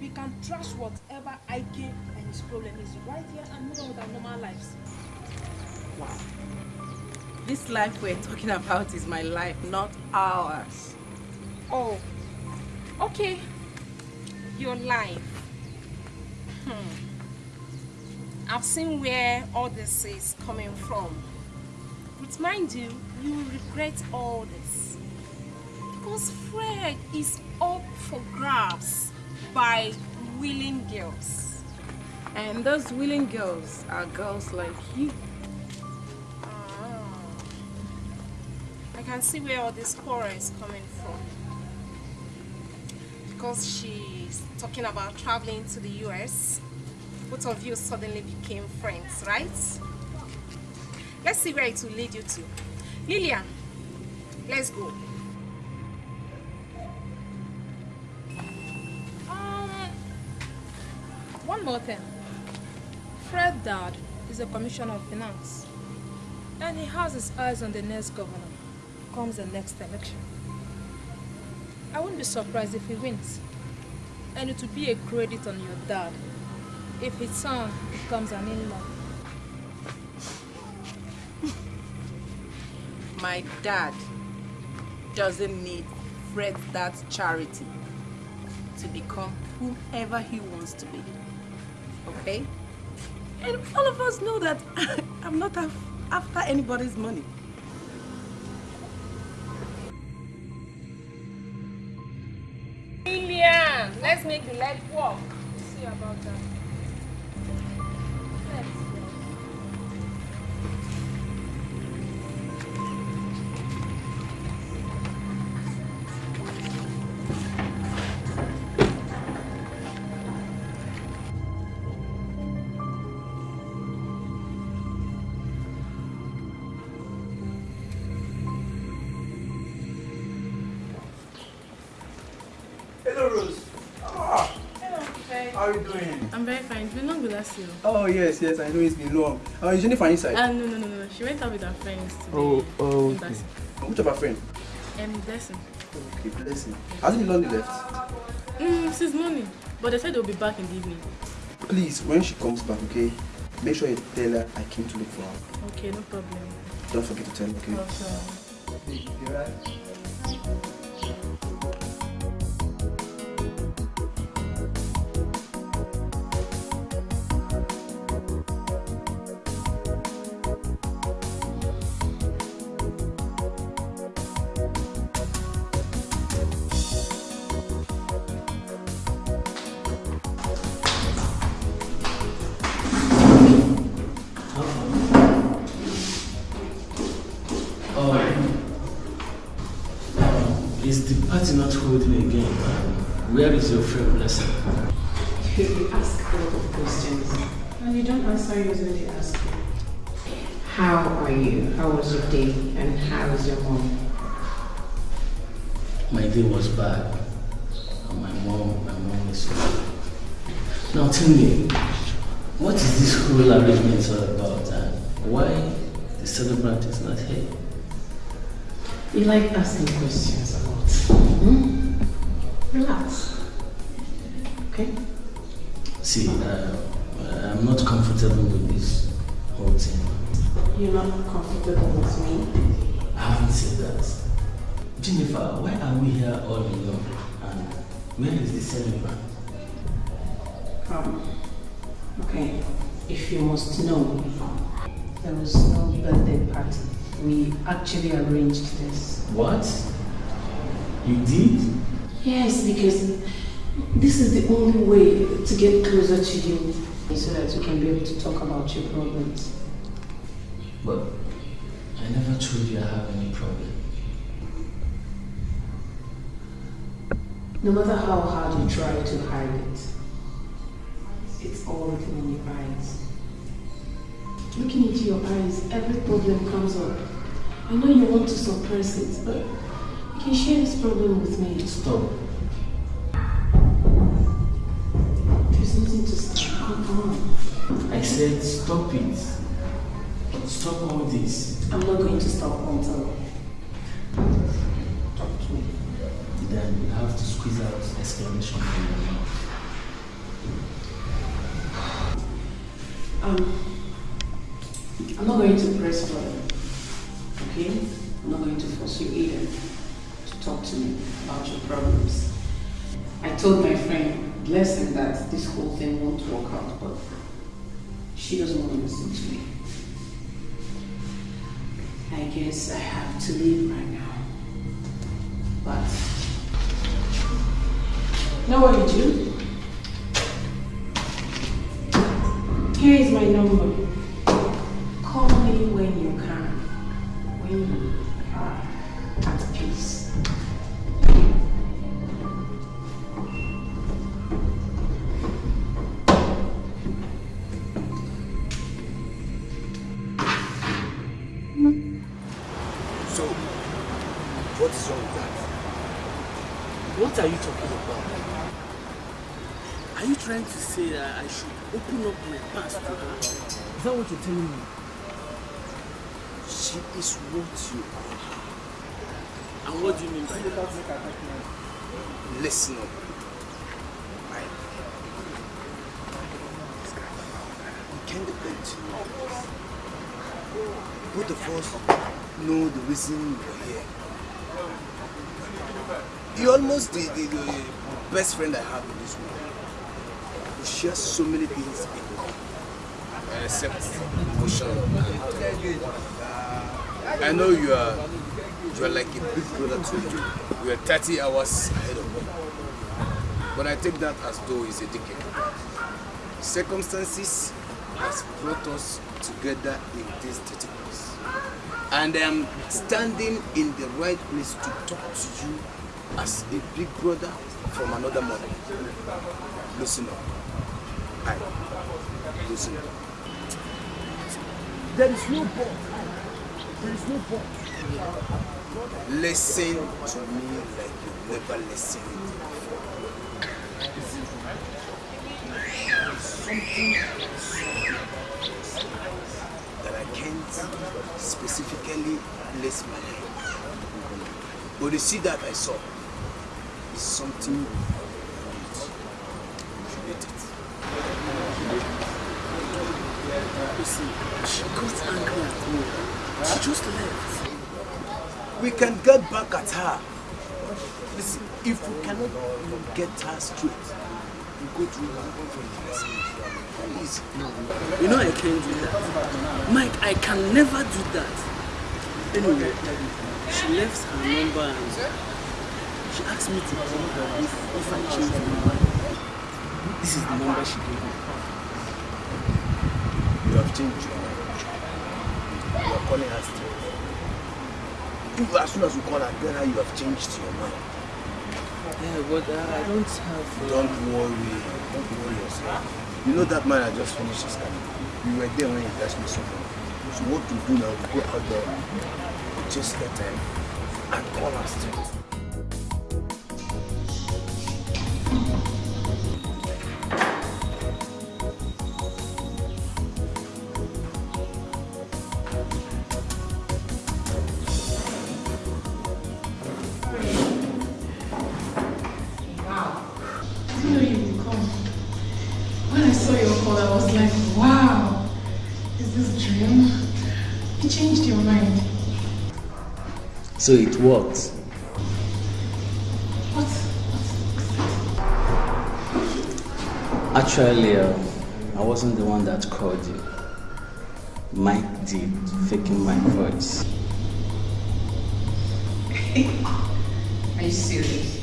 we can trash whatever Ike and his problem is right here and move on with our normal lives. Wow. This life we're talking about is my life, not ours. Oh, okay. Your life. Hmm. I've seen where all this is coming from. But mind you, you will regret all this. Because Fred is up for grabs by willing girls. And those willing girls are girls like you. Ah. I can see where all this quarrel is coming from. Because she's talking about traveling to the US. Both of you suddenly became friends, right? Let's see where it will lead you to. Lillian, let's go. One more thing. Fred Dad is a commissioner of finance. And he has his eyes on the next governor. Comes the next election. I wouldn't be surprised if he wins. And it would be a credit on your dad if his son becomes an in-law. My dad doesn't need Fred that charity to become whomever he wants to be. Okay? And all of us know that I'm not af- after anybody's money. Lillian, let's make the leg walk. See about that. Fine. We're not good at you. Oh, yes, yes, I know it's been long. Uh, is Jennifer inside? Uh, no, no, no, no. She went out with her friends. Oh, oh, okay. Blessing. Which of our friend? Um, Blessing. Okay, blessing. Hasn't long left. Mm, since morning. But they said they'll be back in the evening. Please, when she comes back, okay, make sure you tell her I came to look for her. Okay, no problem. Don't forget to tell her, okay? Okay. You alright? Is your friend Blessing? You ask a lot of questions and you don't answer yours when they ask you. How are you? How was your day? And how is your mom? My day was bad. And my mom, my mom is so Now tell me, what is this whole arrangement all about and why the celebrant is not here? You like asking questions a lot. Hmm? Relax. Okay? See, uh, I'm not comfortable with this whole thing. You're not comfortable with me? I haven't said that. Jennifer, why are we here all alone? And where is the celebrant? Um, okay. If you must know, there was no birthday party. We actually arranged this. What? You did? Yes, because this is the only way to get closer to you so that you can be able to talk about your problems. But I never told you I have any problem. No matter how hard you try to hide it, it's all written in your eyes. Looking into your eyes, every problem comes up. I know you want to suppress it, but you can share this problem with me. Stop. Said stop it. Stop all this. I'm not going to stop until talk to me. Then you have to squeeze out exclamation from your mouth. Um, I'm not going to press further. Okay? I'm not going to force you either to talk to me about your problems. I told my friend Blessing that this whole thing won't work out, but she doesn't want to listen to me. I guess I have to leave right now. But know what you do? Here is my number. Listen up. I, we can't depend on you. Both of us know the reason we're here. You're almost the, the, the best friend I have in this world. We share so many things in common, except emotion uh, I know you are you are like a big brother to. You are 30 hours ahead of me. But I take that as though it's a decade. Circumstances has brought us together in this 30 years. And I am standing in the right place to talk to you as a big brother from another mother. Listen up. I listen up. There is no but. There is no but. Listen to me like you never listened that I can't specifically place my hand. But the seed that I saw is something. You see, she got angry at me. She just left. We can get back at her. Listen, if we cannot get her straight, we go through for Please. You know I can't do that. Mike, I can never do that. Anyway, she left her number and she asked me to call her if, if I change my mind. This is the number she gave me. You have changed your mind. You are calling her straight. If as soon as you call her, tell her you have changed your mind. Yeah, but uh, I don't have... Don't worry. Don't worry yourself. You know that man I just finished his camp. You were there when he asked me something. So what to do now? Go out there, just get time and call her straight. So it worked. What? Actually, um, I wasn't the one that called you. Mike did, faking my voice. Are you serious?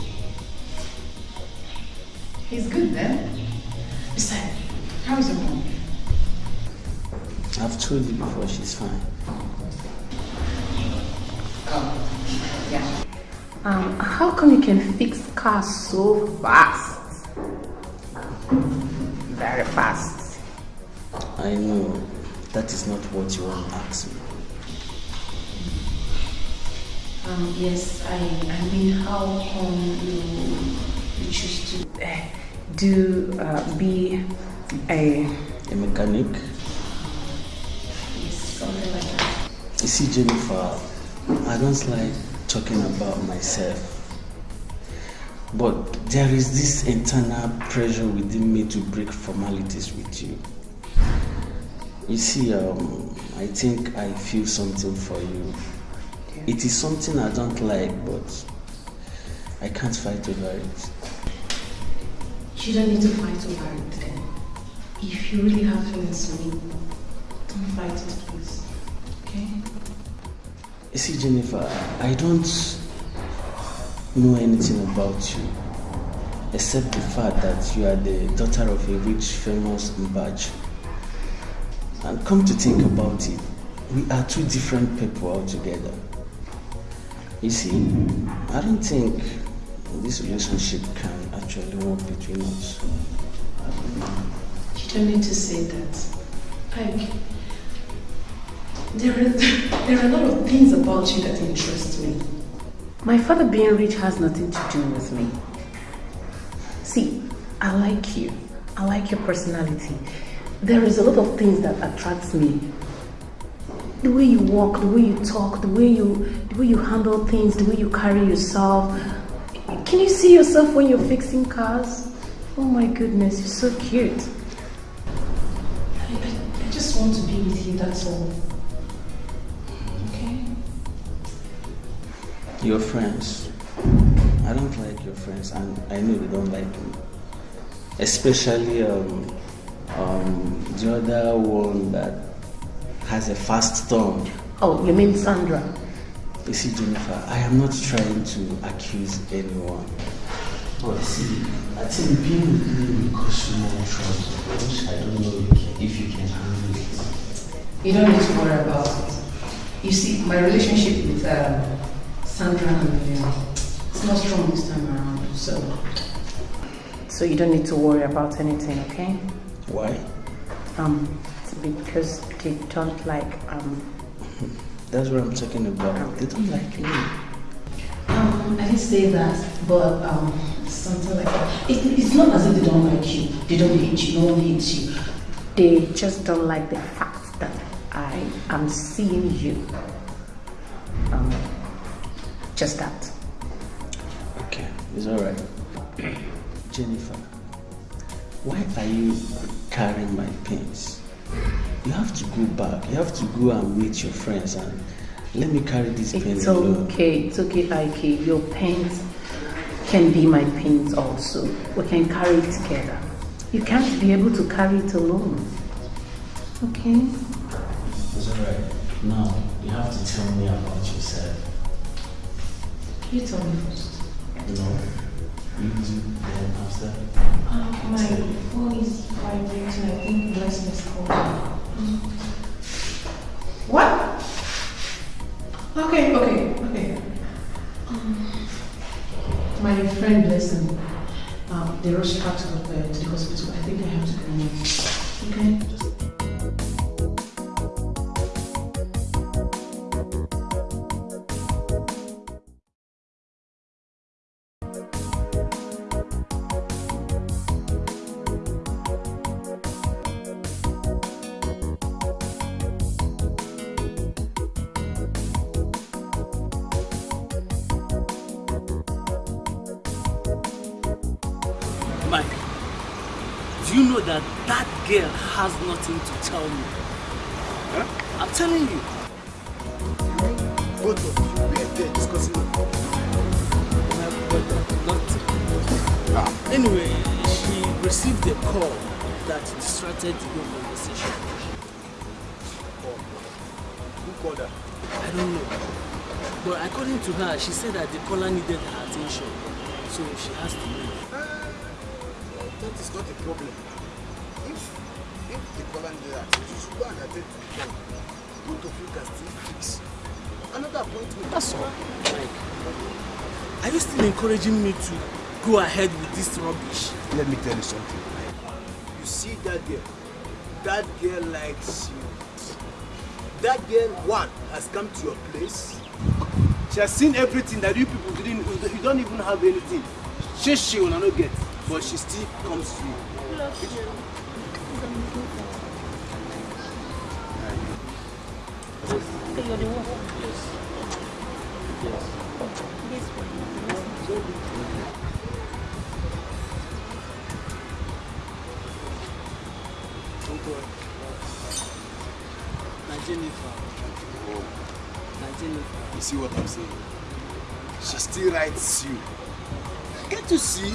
He's good then. Besides, how is your mom? I've told you before, she's fine. Can fix cars so fast? Very fast. I know that is not what you want to ask me. Um, yes, I, I mean, how come you, you choose to uh, do, uh, be a... A mechanic? Yes, something like that. You see, Jennifer, I don't like talking about myself. But there is this internal pressure within me to break formalities with you. You see, um, I think I feel something for you. It is something I don't like, but I can't fight over it. You don't need to fight over it then. If you really have feelings for me, don't fight it, please. Okay? You see, Jennifer, I don't know anything about you except the fact that you are the daughter of a rich, famous Mbachu. And come to think about it, we are two different people altogether. You see, I don't think this relationship can actually work between us. You don't need to say that. Like, there are, there are a lot of things about you that interest me. My father being rich has nothing to do with me. See, I like you. I like your personality. There is a lot of things that attracts me. The way you walk, the way you talk, the way you the way you handle things, the way you carry yourself. Can you see yourself when you're fixing cars? Oh my goodness, you're so cute. I, I, I just want to be with you, that's all. Your friends. I don't like your friends, and I know they don't like me. Especially um, um, the other one that has a fast tongue. Oh, you mean Sandra? You see, Jennifer, I am not trying to accuse anyone. But see, I think being with me will cause you more trouble. Which I don't know if you can handle it. You don't need to worry about it. You see, my relationship with uh, Sandra and Leon, it's not strong this time around, so so you don't need to worry about anything, okay? Why? Um, because they don't like um That's what I'm talking about. They don't like me. um Um, I didn't say that, but um, something like that. It, it's not as if they don't like you. They don't hate you. No one hates you. They just don't like the fact that I am seeing you. Um, just that. Okay, it's alright. Jennifer, why are you carrying my pins? You have to go back. You have to go and meet your friends and let me carry this It's alone. okay. It's okay, Ike. Your pens can be my pins also. We can carry it together. You can't be able to carry it alone. Okay? It's alright. Now, you have to tell me about yourself. You tell me first. No, you do, then after. Uh, my phone is vibrating. I think Blessing is calling. What? Okay, okay, okay. Um, my friend Blessing, um, they rushed her to the, to the hospital. I think I have to go now. Okay? She caller needed her attention. So she has to leave. That is not a problem. If if the caller needed that, you should go and attend to the. Both of you can still fix another appointment. That's all. Mike, are you still encouraging me to go ahead with this rubbish? Let me tell you something. You see that girl? That girl likes you. That girl, one, has come to your place. She has seen everything that you people didn't, you don't even have anything. She, she will not get, but she still comes to you. Yes. You're the one. Yes. Na Jennifer. You see what I'm saying? She still writes you. Get to see.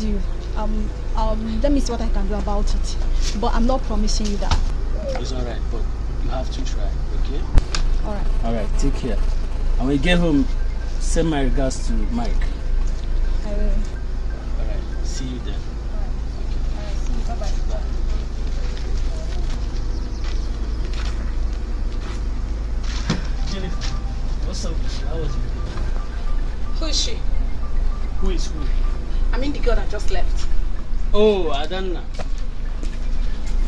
I've you. Um, um, let me see what I can do about it. But I'm not promising you that. It's alright, but you have to try, okay? Alright. Alright, take care. And when you get home, send my regards to Mike. I will. Adana.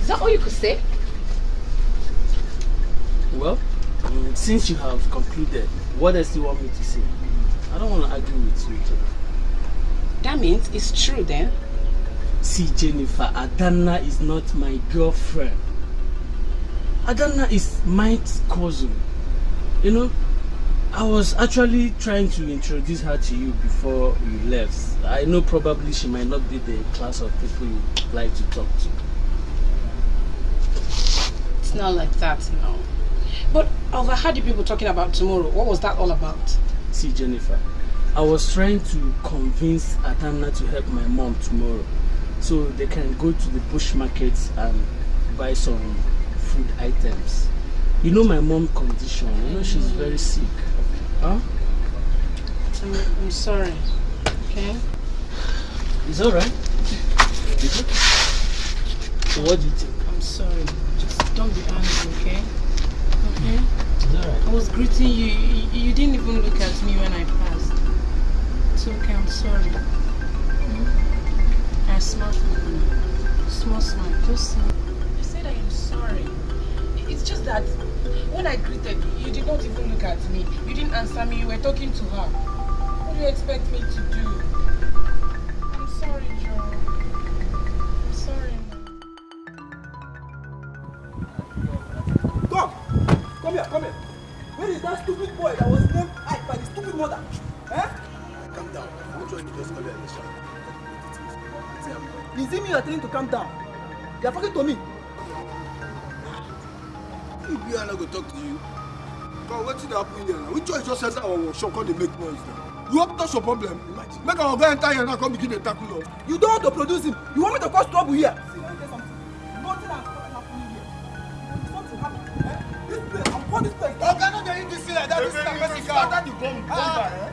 Is that all you could say? Well, mm, since you have concluded, what else do you want me to say? I don't want to argue with you, Jennifer. That means it's true then. See, Jennifer, Adana is not my girlfriend. Adana is Mike's cousin. You know, I was actually trying to introduce her to you before you left. I know probably she might not be the class of people you like to talk to. It's not like that now. But I overheard you people talking about tomorrow. What was that all about? See, Jennifer, I was trying to convince Adana to help my mom tomorrow so they can go to the bush markets and buy some food items. You know my mom condition, you know she's very sick. Huh? I'm, I'm sorry. Okay? It's alright. So what do you think? I'm sorry. Just don't be angry, okay? Okay? It's alright. I was greeting you. you. You didn't even look at me when I passed. It's okay, I'm sorry. Hmm? I smiled for you. Small smile. Just smile. I said I am sorry. It's just that when I greeted you, you did not even look at me. You didn't answer me. You were talking to her. What do you expect me to do? I'm sorry, Joe. I'm sorry. Come! Come here, come here. Where is that stupid boy that was named Ike by the stupid mother? Eh? Calm down. I'm sure you just call it Alicia. Is it me you're telling to calm down? You're talking to me. Talk to you, come wetin dey happen here now? Which one just enter our workshop come dey make noise now? You hope that's your problem? Imagine. Make our guy enter here now come begin dey tackle us. You don't want to produce him. You want me to cause trouble here? See, let me tell you something. Nothing has happening here. Something happened. Eh? This place, I'm calling this place. Oga no dey use this thing like that. This is na person car. After the bomb bomb by eh?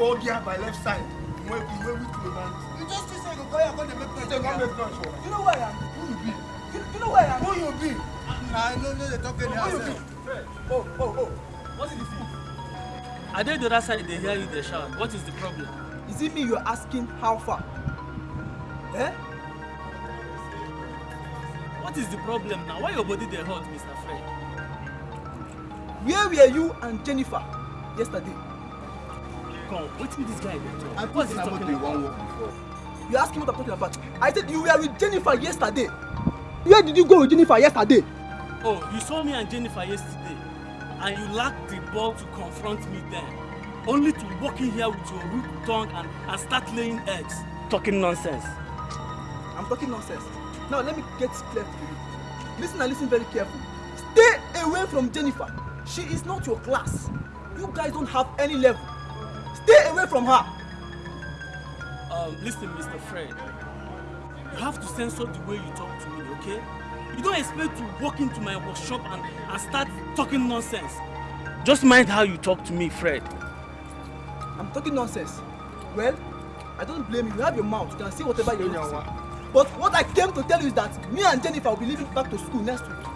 Hold here by left side. Wey be wey we to man. You just see say you go go here come dey make noise. Say come make noise for. You know where I am? Who you be? You, you know where I am? Who you be? Na I no know dey talk anyhow Who you be? Oh, oh, oh. What is the thing? I dey the other side, they hear you, they shout. What is the problem? Is it me you're asking how far? Eh? What is the problem now? Why your body dey hot, Mr. Fred? Where were you and Jennifer yesterday? Come, wetin this guy dey talk? I What thought is he na talking what they about? wan work before. You're asking what I'm talking about. I said you were with Jennifer yesterday. Where did you go with Jennifer yesterday? Oh, you saw me and Jennifer yesterday, and you lacked the ball to confront me then. Only to walk in here with your rude tongue and, and start laying eggs. Talking nonsense. I'm talking nonsense. Now let me get clear to you. Listen and listen very carefully. Stay away from Jennifer. She is not your class. You guys don't have any level. Stay away from her. Um, listen, Mr. Fred. You have to censor the way you talk to me, okay? You don't expect to walk into my workshop and, and start talking nonsense. Just mind how you talk to me, Fred. I'm talking nonsense. Well, I don't blame you. You have your mouth. You can say whatever you want to say. But what I came to tell you is that me and Jennifer will be leaving back to school next week.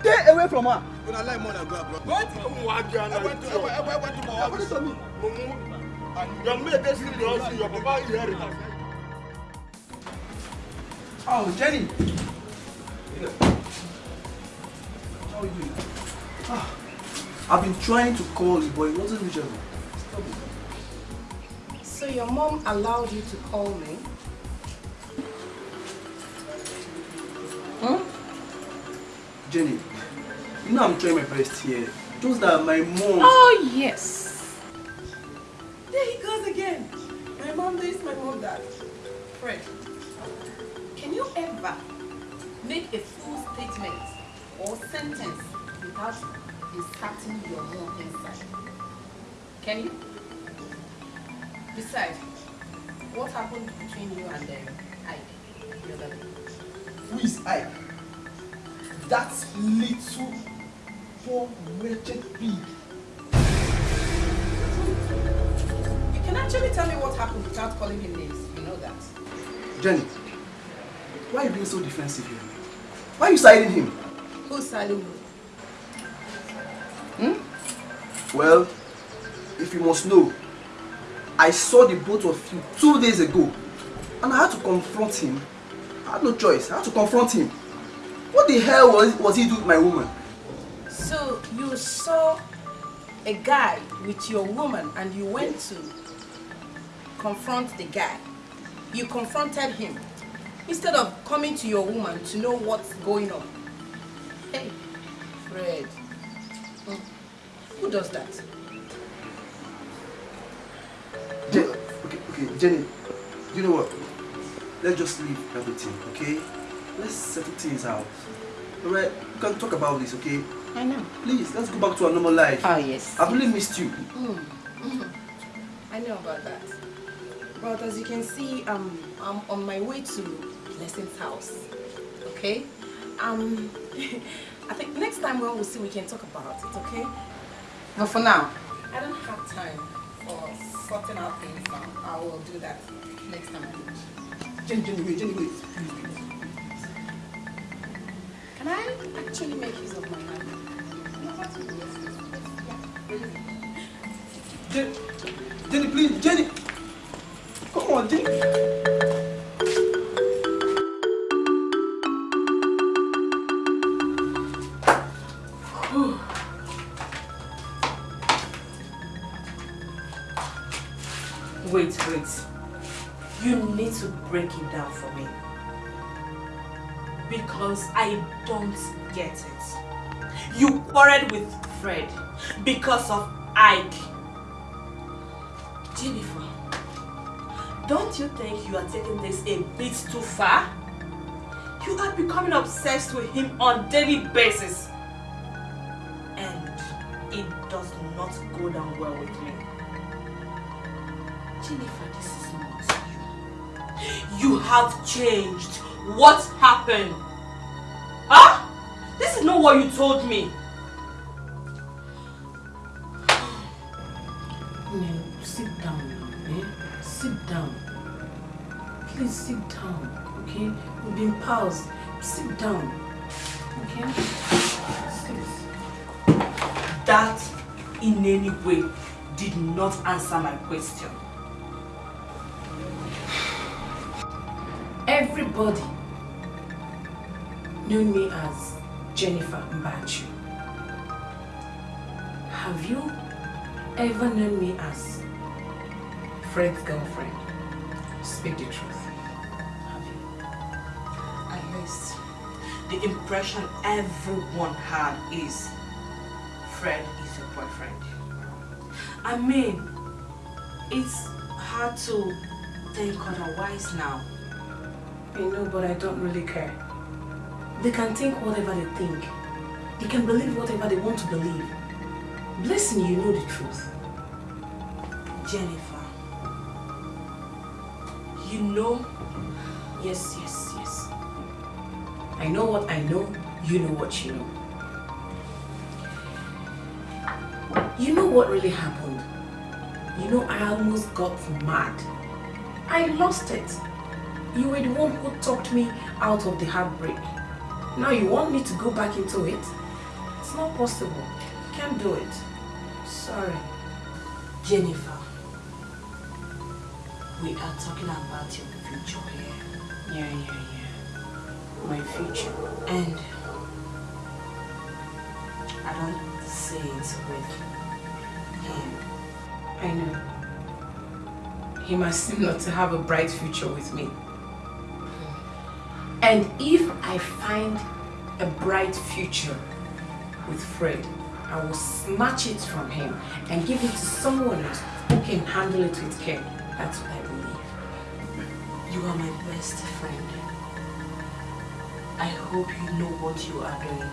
Stay away from her. Una like more than go abroad. What? I went to I went I went to my office. to me. Mumu. And your mate sleep your papa it. Oh, Jenny. How are you doing? Ah, I've been trying to call you, but it wasn't reachable. So your mom allowed you to call me? Jenny, you know I'm trying my best here. Just that my mom. Oh, yes. There he goes again. My mom this, my mom that. Fred, can you ever make a full statement or sentence without inserting your own inside? Can you? Besides, what happened between you and um, Ike the other day? Who is Ike? That little poor wretched pig. You can actually tell me what happened without calling him names. You know that. Jenny, why are you being so defensive here? Why are you siding him? Who's siding who? Hmm? Well, if you must know, I saw the both of you two days ago and I had to confront him. I had no choice. I had to confront him. What the hell was, was he doing with my woman? So you saw a guy with your woman and you went to confront the guy. You confronted him instead of coming to your woman to know what's going on. Hey, Fred. Hmm. Who does that? Je- okay, okay, Jenny, you know what? Let's just leave everything, okay? Let's settle things out. Alright, we can talk about this, okay? I know. Please, let's go back to our normal life. Oh, yes. I've really missed you. Mm. Mhm. I know about that. But as you can see, um, I'm on my way to Blessing's house. Okay? Um, I think next time when we'll see, we can talk about it, okay? But for now, I don't have time for sorting out things now. I will do that next time. Jenny, Jenny, Jenny, wait. Can I actually make use of my hand? Jenny, Jenny, please, Jenny. Come on, Jenny. Break it down for me. Because I don't get it. You quarreled with Fred because of Ike. Jennifer, don't you think you are taking this a bit too far? You are becoming obsessed with him on daily basis. And it does not go down well with me. Jennifer, this is you. Have changed. What happened? Huh? This is not what you told me. No, sit down now, eh? Sit down. Please sit down, okay? We've been pals. Sit down, okay? Sit. That in any way did not answer my question. Everybody knew me as Jennifer Mbachu. Have you ever known me as Fred's girlfriend? Speak the truth. Have you? at least the impression everyone had is Fred is your boyfriend. I mean, it's hard to think otherwise now. I know, but I don't really care. They can think whatever they think. They can believe whatever they want to believe. Blessing, you know the truth. Jennifer, you know Yes, yes, yes. I know what I know, you know what you know. You know what really happened? You know, I almost got mad. I lost it. You were the one who talked me out of the heartbreak. Now you want me to go back into it? It's not possible. Can't do it. Sorry. Jennifer, we are talking about your future here. Yeah, yeah, yeah. My future. And I don't see it with him. I know. He must seem not to have a bright future with me. And if I find a bright future with Fred, I will snatch it from him and give it to someone else who can handle it with care. That's what I believe. You are my best friend. I hope you know what you are doing.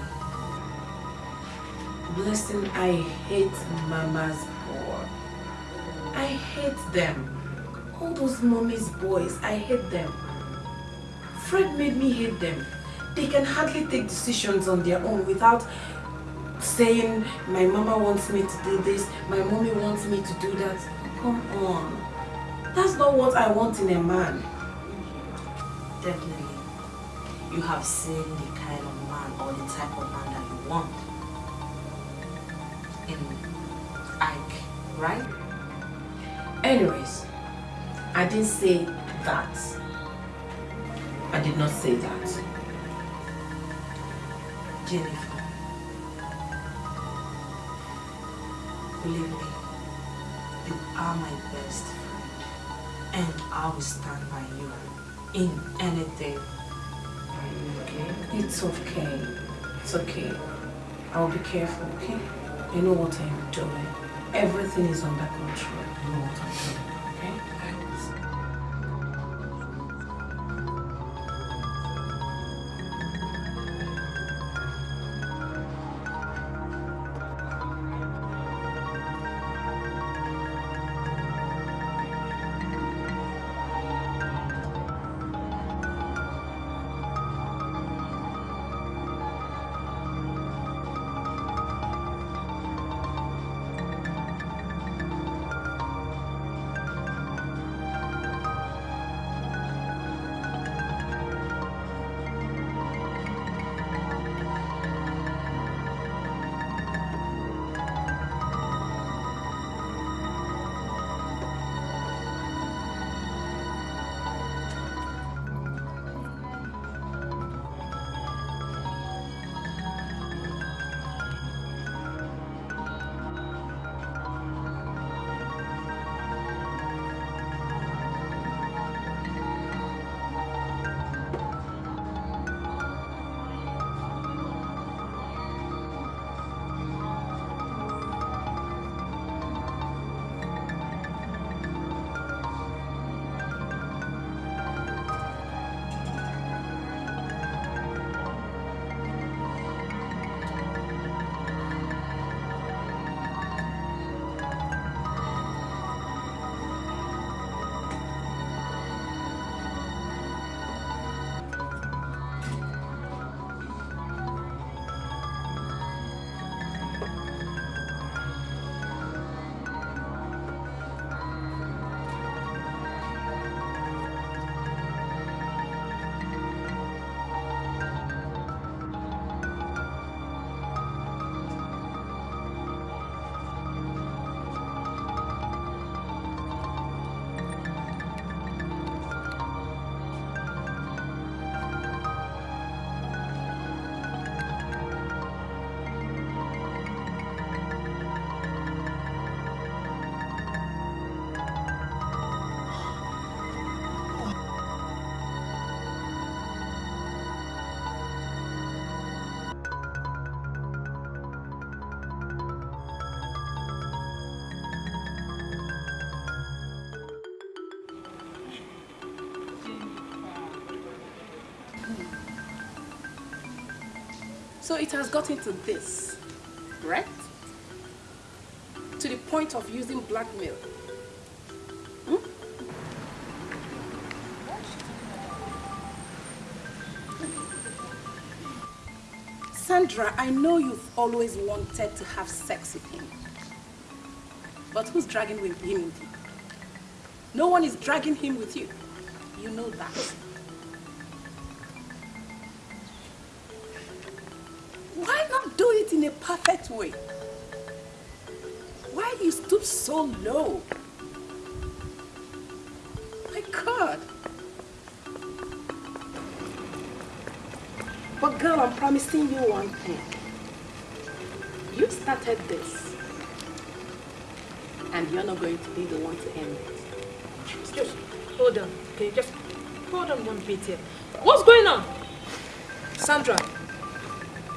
Blessing, I hate mama's boy. I hate them. All those mommy's boys, I hate them. Fred made me hate them. They can hardly take decisions on their own without saying, my mama wants me to do this, my mommy wants me to do that. Come on. That's not what I want in a man. Definitely. You have seen the kind of man or the type of man that you want. In Ike, right? Anyways, I didn't say that. I did not say that. Jennifer. Believe me, you are my best friend. And I will stand by you in anything. Are you okay? It's okay. It's okay. I'll be careful, okay? You know what I'm doing. Everything is under control. You know what I'm doing, okay? So it has gotten to this, right? To the point of using blackmail. Hmm? Sandra, I know you've always wanted to have sex with him. But who's dragging with him with you? No one is dragging him with you. You know that. It in a perfect way? Why you stoop so low? My God. But girl, I'm promising you one thing. You started this. And you're not going to be the one to end it. Just hold on. Okay, just hold on one bit here. What's going on? Sandra,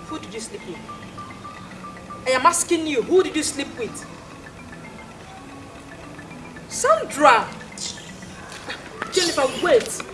who did you sleep with? I am asking you, who did you sleep with? Sandra! Jennifer, wait.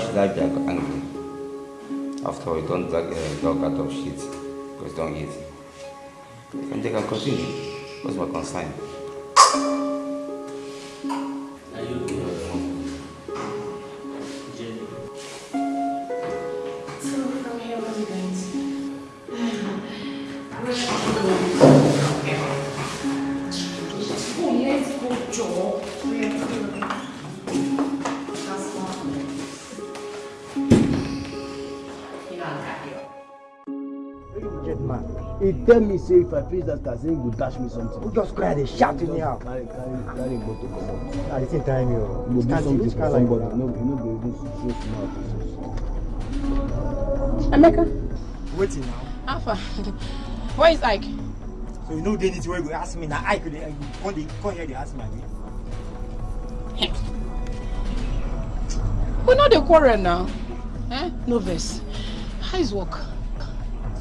Should I angry? After all, don't drag a dog out of shit because don't eat. And they can continue. What's my concern? Tell me say if I face that car, say he go dash me something. You just cry, they shout in here. Carry, carry, carry go to come At the same time, you go do something for somebody. No, you no go even show smart. Emeka. Waiting now. Alpha. Where is Ike? So you know they need to go ask me now. I could come they come here they ask me again. We know the quarrel now. Eh? No verse. How is work?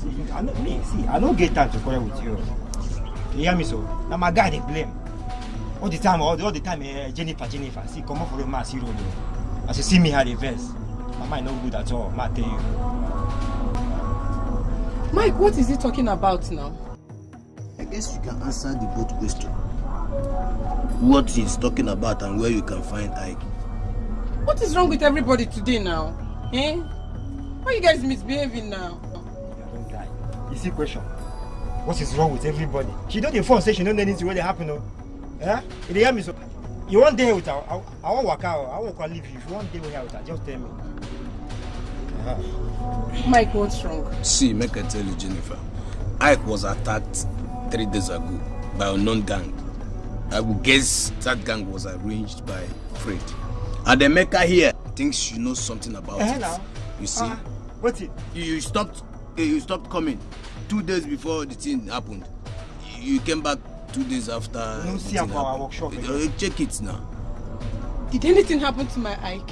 See, I know me. See, I don't get time to quarrel with you. You hear me so? Now my guy they blame. All the time, all the, all the time, uh, Jennifer, Jennifer. See, come up for the mass hero though. As you see me how they verse, my mind no good at all. Ma tell you. Mike, what is he talking about now? I guess you can answer the both question. What he's talking about and where you can find Ike. What is wrong with everybody today now? Eh? Why you guys misbehaving now? See question. What is wrong with everybody? She don't inform say she don't know anything wey dey happen o. Eh? You dey hear me so? You wan dey here with her? I, I wan waka o. I wan waka leave you. If you wan dey here with her, just tell me. Uh-huh. Mike, what's wrong? See, make I tell you, Jennifer. Ike was attacked three days ago by an unknown gang. I would guess that gang was arranged by Fred. And Emeka here thinks she knows something about Eh, it. now? You see? Ah, what it? You, you stopped. You stopped coming two days before the thing happened. You you came back two days after. No the see am for our workshop Uh, again. check it now. Did anything happen to my Ike?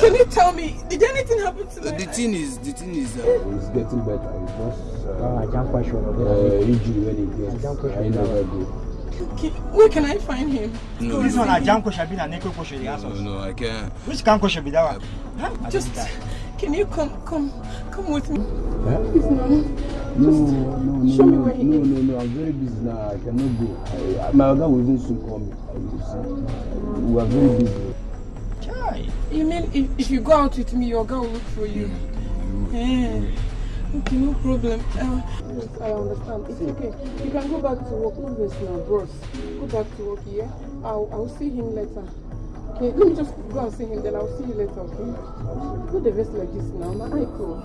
Can you tell me, did anything happen to The me? thing is, the thing is, uh, It's getting better. It's just uh, Ah, I can't question of uh, it. injury when it gets. I never go. Can- Where can I find him? No, This one, a jam question, be a neko question, the no, no, I can't. Which can question be that one? Huh? Just, can you come, come, come with me? Huh? Please, no. No, no, no, show me no, where he no, is. no, no, I'm very busy now. I cannot go. I, I, my other will even soon call me. Will see. We are very busy. You mean if, if you go out with me, your girl will look for you? Yeah. Okay, no problem. Uh, yes, I understand. It's okay. You can go back to work. No rest now, bros. Go back to work, yeah? I'll, I'll see him later. Okay, let me just go and see him, then I'll see you later, okay? Not the rest like this now. My eye cool.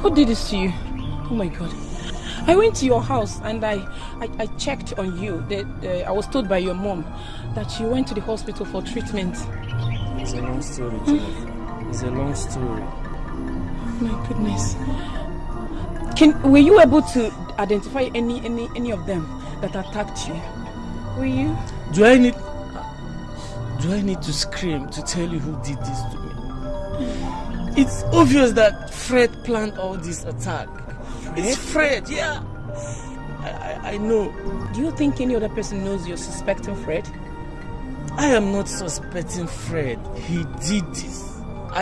Who did this to you? Oh my god. I went to your house and I, I, I checked on you. That uh, I was told by your mom that you went to the hospital for treatment. It's a long story, Jennifer. It's a long story. My goodness. Can were you able to identify any any any of them that attacked you? Were you? Do I need do I need to scream to tell you who did this to me? It's obvious that Fred planned all this attack. It's Fred, yeah. I, I, I know. Do you think any other person knows you're suspecting Fred? I am not suspecting Fred. He did this.